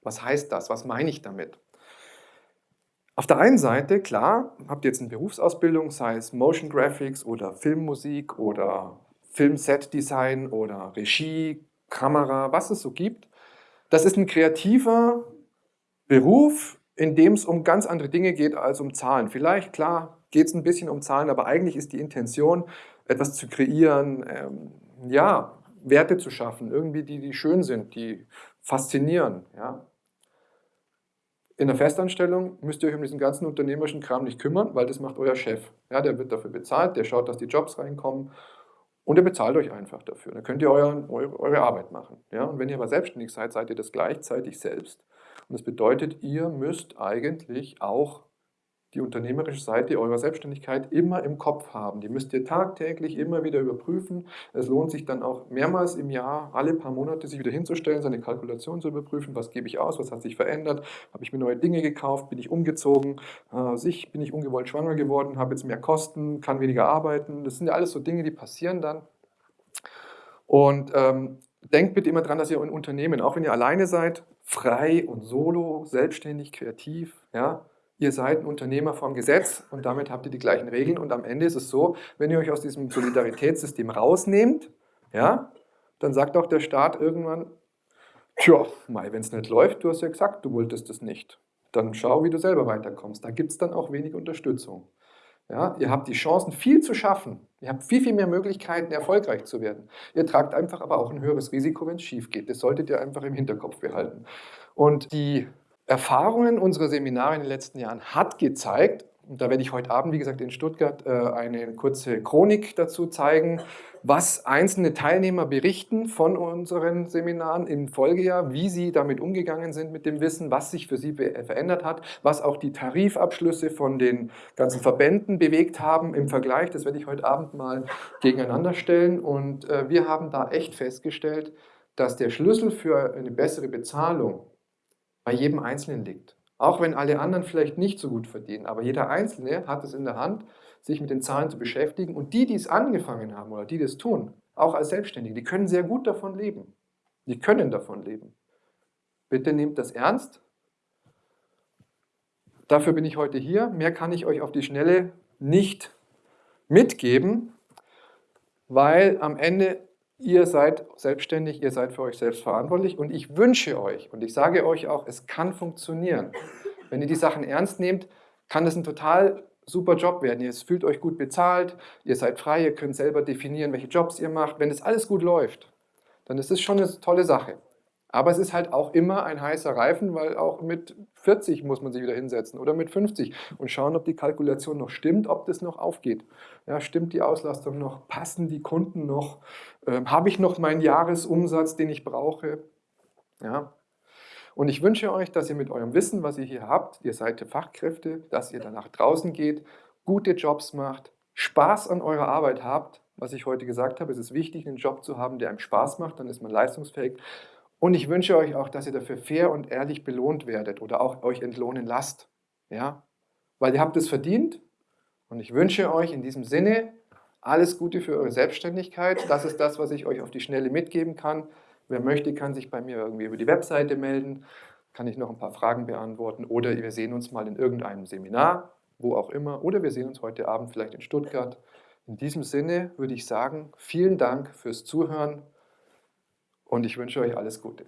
Was heißt das? Was meine ich damit? Auf der einen Seite, klar, habt ihr jetzt eine Berufsausbildung, sei es Motion Graphics oder Filmmusik oder Filmset Design oder Regie, Kamera, was es so gibt. Das ist ein kreativer Beruf, in dem es um ganz andere Dinge geht als um Zahlen. Vielleicht, klar, geht es ein bisschen um Zahlen, aber eigentlich ist die Intention, etwas zu kreieren, ähm, ja, Werte zu schaffen, irgendwie die, die schön sind, die faszinieren. Ja. In der Festanstellung müsst ihr euch um diesen ganzen unternehmerischen Kram nicht kümmern, weil das macht euer Chef. Ja, der wird dafür bezahlt, der schaut, dass die Jobs reinkommen und er bezahlt euch einfach dafür. Dann könnt ihr euren, eure, eure Arbeit machen. Ja? Und wenn ihr aber selbstständig seid, seid ihr das gleichzeitig selbst. Und das bedeutet, ihr müsst eigentlich auch die unternehmerische Seite eurer Selbstständigkeit immer im Kopf haben. Die müsst ihr tagtäglich immer wieder überprüfen. Es lohnt sich dann auch mehrmals im Jahr, alle paar Monate, sich wieder hinzustellen, seine Kalkulation zu überprüfen. Was gebe ich aus? Was hat sich verändert? Habe ich mir neue Dinge gekauft? Bin ich umgezogen? Äh, sich bin ich ungewollt schwanger geworden? Habe jetzt mehr Kosten? Kann weniger arbeiten? Das sind ja alles so Dinge, die passieren dann. Und ähm, denkt bitte immer dran, dass ihr ein Unternehmen, auch wenn ihr alleine seid, frei und solo, selbstständig, kreativ, ja, ihr seid ein Unternehmer vom Gesetz und damit habt ihr die gleichen Regeln und am Ende ist es so, wenn ihr euch aus diesem Solidaritätssystem rausnehmt, ja, dann sagt auch der Staat irgendwann, tja, wenn es nicht läuft, du hast ja gesagt, du wolltest es nicht. Dann schau, wie du selber weiterkommst. Da gibt es dann auch wenig Unterstützung. Ja, ihr habt die Chancen, viel zu schaffen. Ihr habt viel, viel mehr Möglichkeiten, erfolgreich zu werden. Ihr tragt einfach aber auch ein höheres Risiko, wenn es schief geht. Das solltet ihr einfach im Hinterkopf behalten. Und die Erfahrungen unserer Seminare in den letzten Jahren hat gezeigt, und da werde ich heute Abend, wie gesagt, in Stuttgart äh, eine kurze Chronik dazu zeigen, was einzelne Teilnehmer berichten von unseren Seminaren im Folgejahr, wie sie damit umgegangen sind mit dem Wissen, was sich für sie verändert hat, was auch die Tarifabschlüsse von den ganzen Verbänden bewegt haben im Vergleich. Das werde ich heute Abend mal gegeneinander stellen. Und äh, wir haben da echt festgestellt, dass der Schlüssel für eine bessere Bezahlung bei jedem Einzelnen liegt. Auch wenn alle anderen vielleicht nicht so gut verdienen, aber jeder Einzelne hat es in der Hand, sich mit den Zahlen zu beschäftigen. Und die, die es angefangen haben oder die das tun, auch als Selbstständige, die können sehr gut davon leben. Die können davon leben. Bitte nehmt das ernst. Dafür bin ich heute hier. Mehr kann ich euch auf die Schnelle nicht mitgeben, weil am Ende Ihr seid selbstständig, ihr seid für euch selbst verantwortlich und ich wünsche euch und ich sage euch auch, es kann funktionieren. Wenn ihr die Sachen ernst nehmt, kann es ein total super Job werden. Ihr fühlt euch gut bezahlt, ihr seid frei, ihr könnt selber definieren, welche Jobs ihr macht. Wenn das alles gut läuft, dann ist es schon eine tolle Sache. Aber es ist halt auch immer ein heißer Reifen, weil auch mit 40 muss man sich wieder hinsetzen oder mit 50 und schauen, ob die Kalkulation noch stimmt, ob das noch aufgeht. Ja, stimmt die Auslastung noch? Passen die Kunden noch? Ähm, Habe ich noch meinen Jahresumsatz, den ich brauche? Ja. Und ich wünsche euch, dass ihr mit eurem Wissen, was ihr hier habt, ihr seid Fachkräfte, dass ihr danach draußen geht, gute Jobs macht, Spaß an eurer Arbeit habt. Was ich heute gesagt habe, es ist wichtig, einen Job zu haben, der einem Spaß macht, dann ist man leistungsfähig und ich wünsche euch auch, dass ihr dafür fair und ehrlich belohnt werdet oder auch euch entlohnen lasst. Ja? Weil ihr habt es verdient und ich wünsche euch in diesem Sinne alles Gute für eure Selbstständigkeit. Das ist das, was ich euch auf die Schnelle mitgeben kann. Wer möchte, kann sich bei mir irgendwie über die Webseite melden, kann ich noch ein paar Fragen beantworten oder wir sehen uns mal in irgendeinem Seminar, wo auch immer, oder wir sehen uns heute Abend vielleicht in Stuttgart. In diesem Sinne würde ich sagen, vielen Dank fürs Zuhören und ich wünsche euch alles Gute.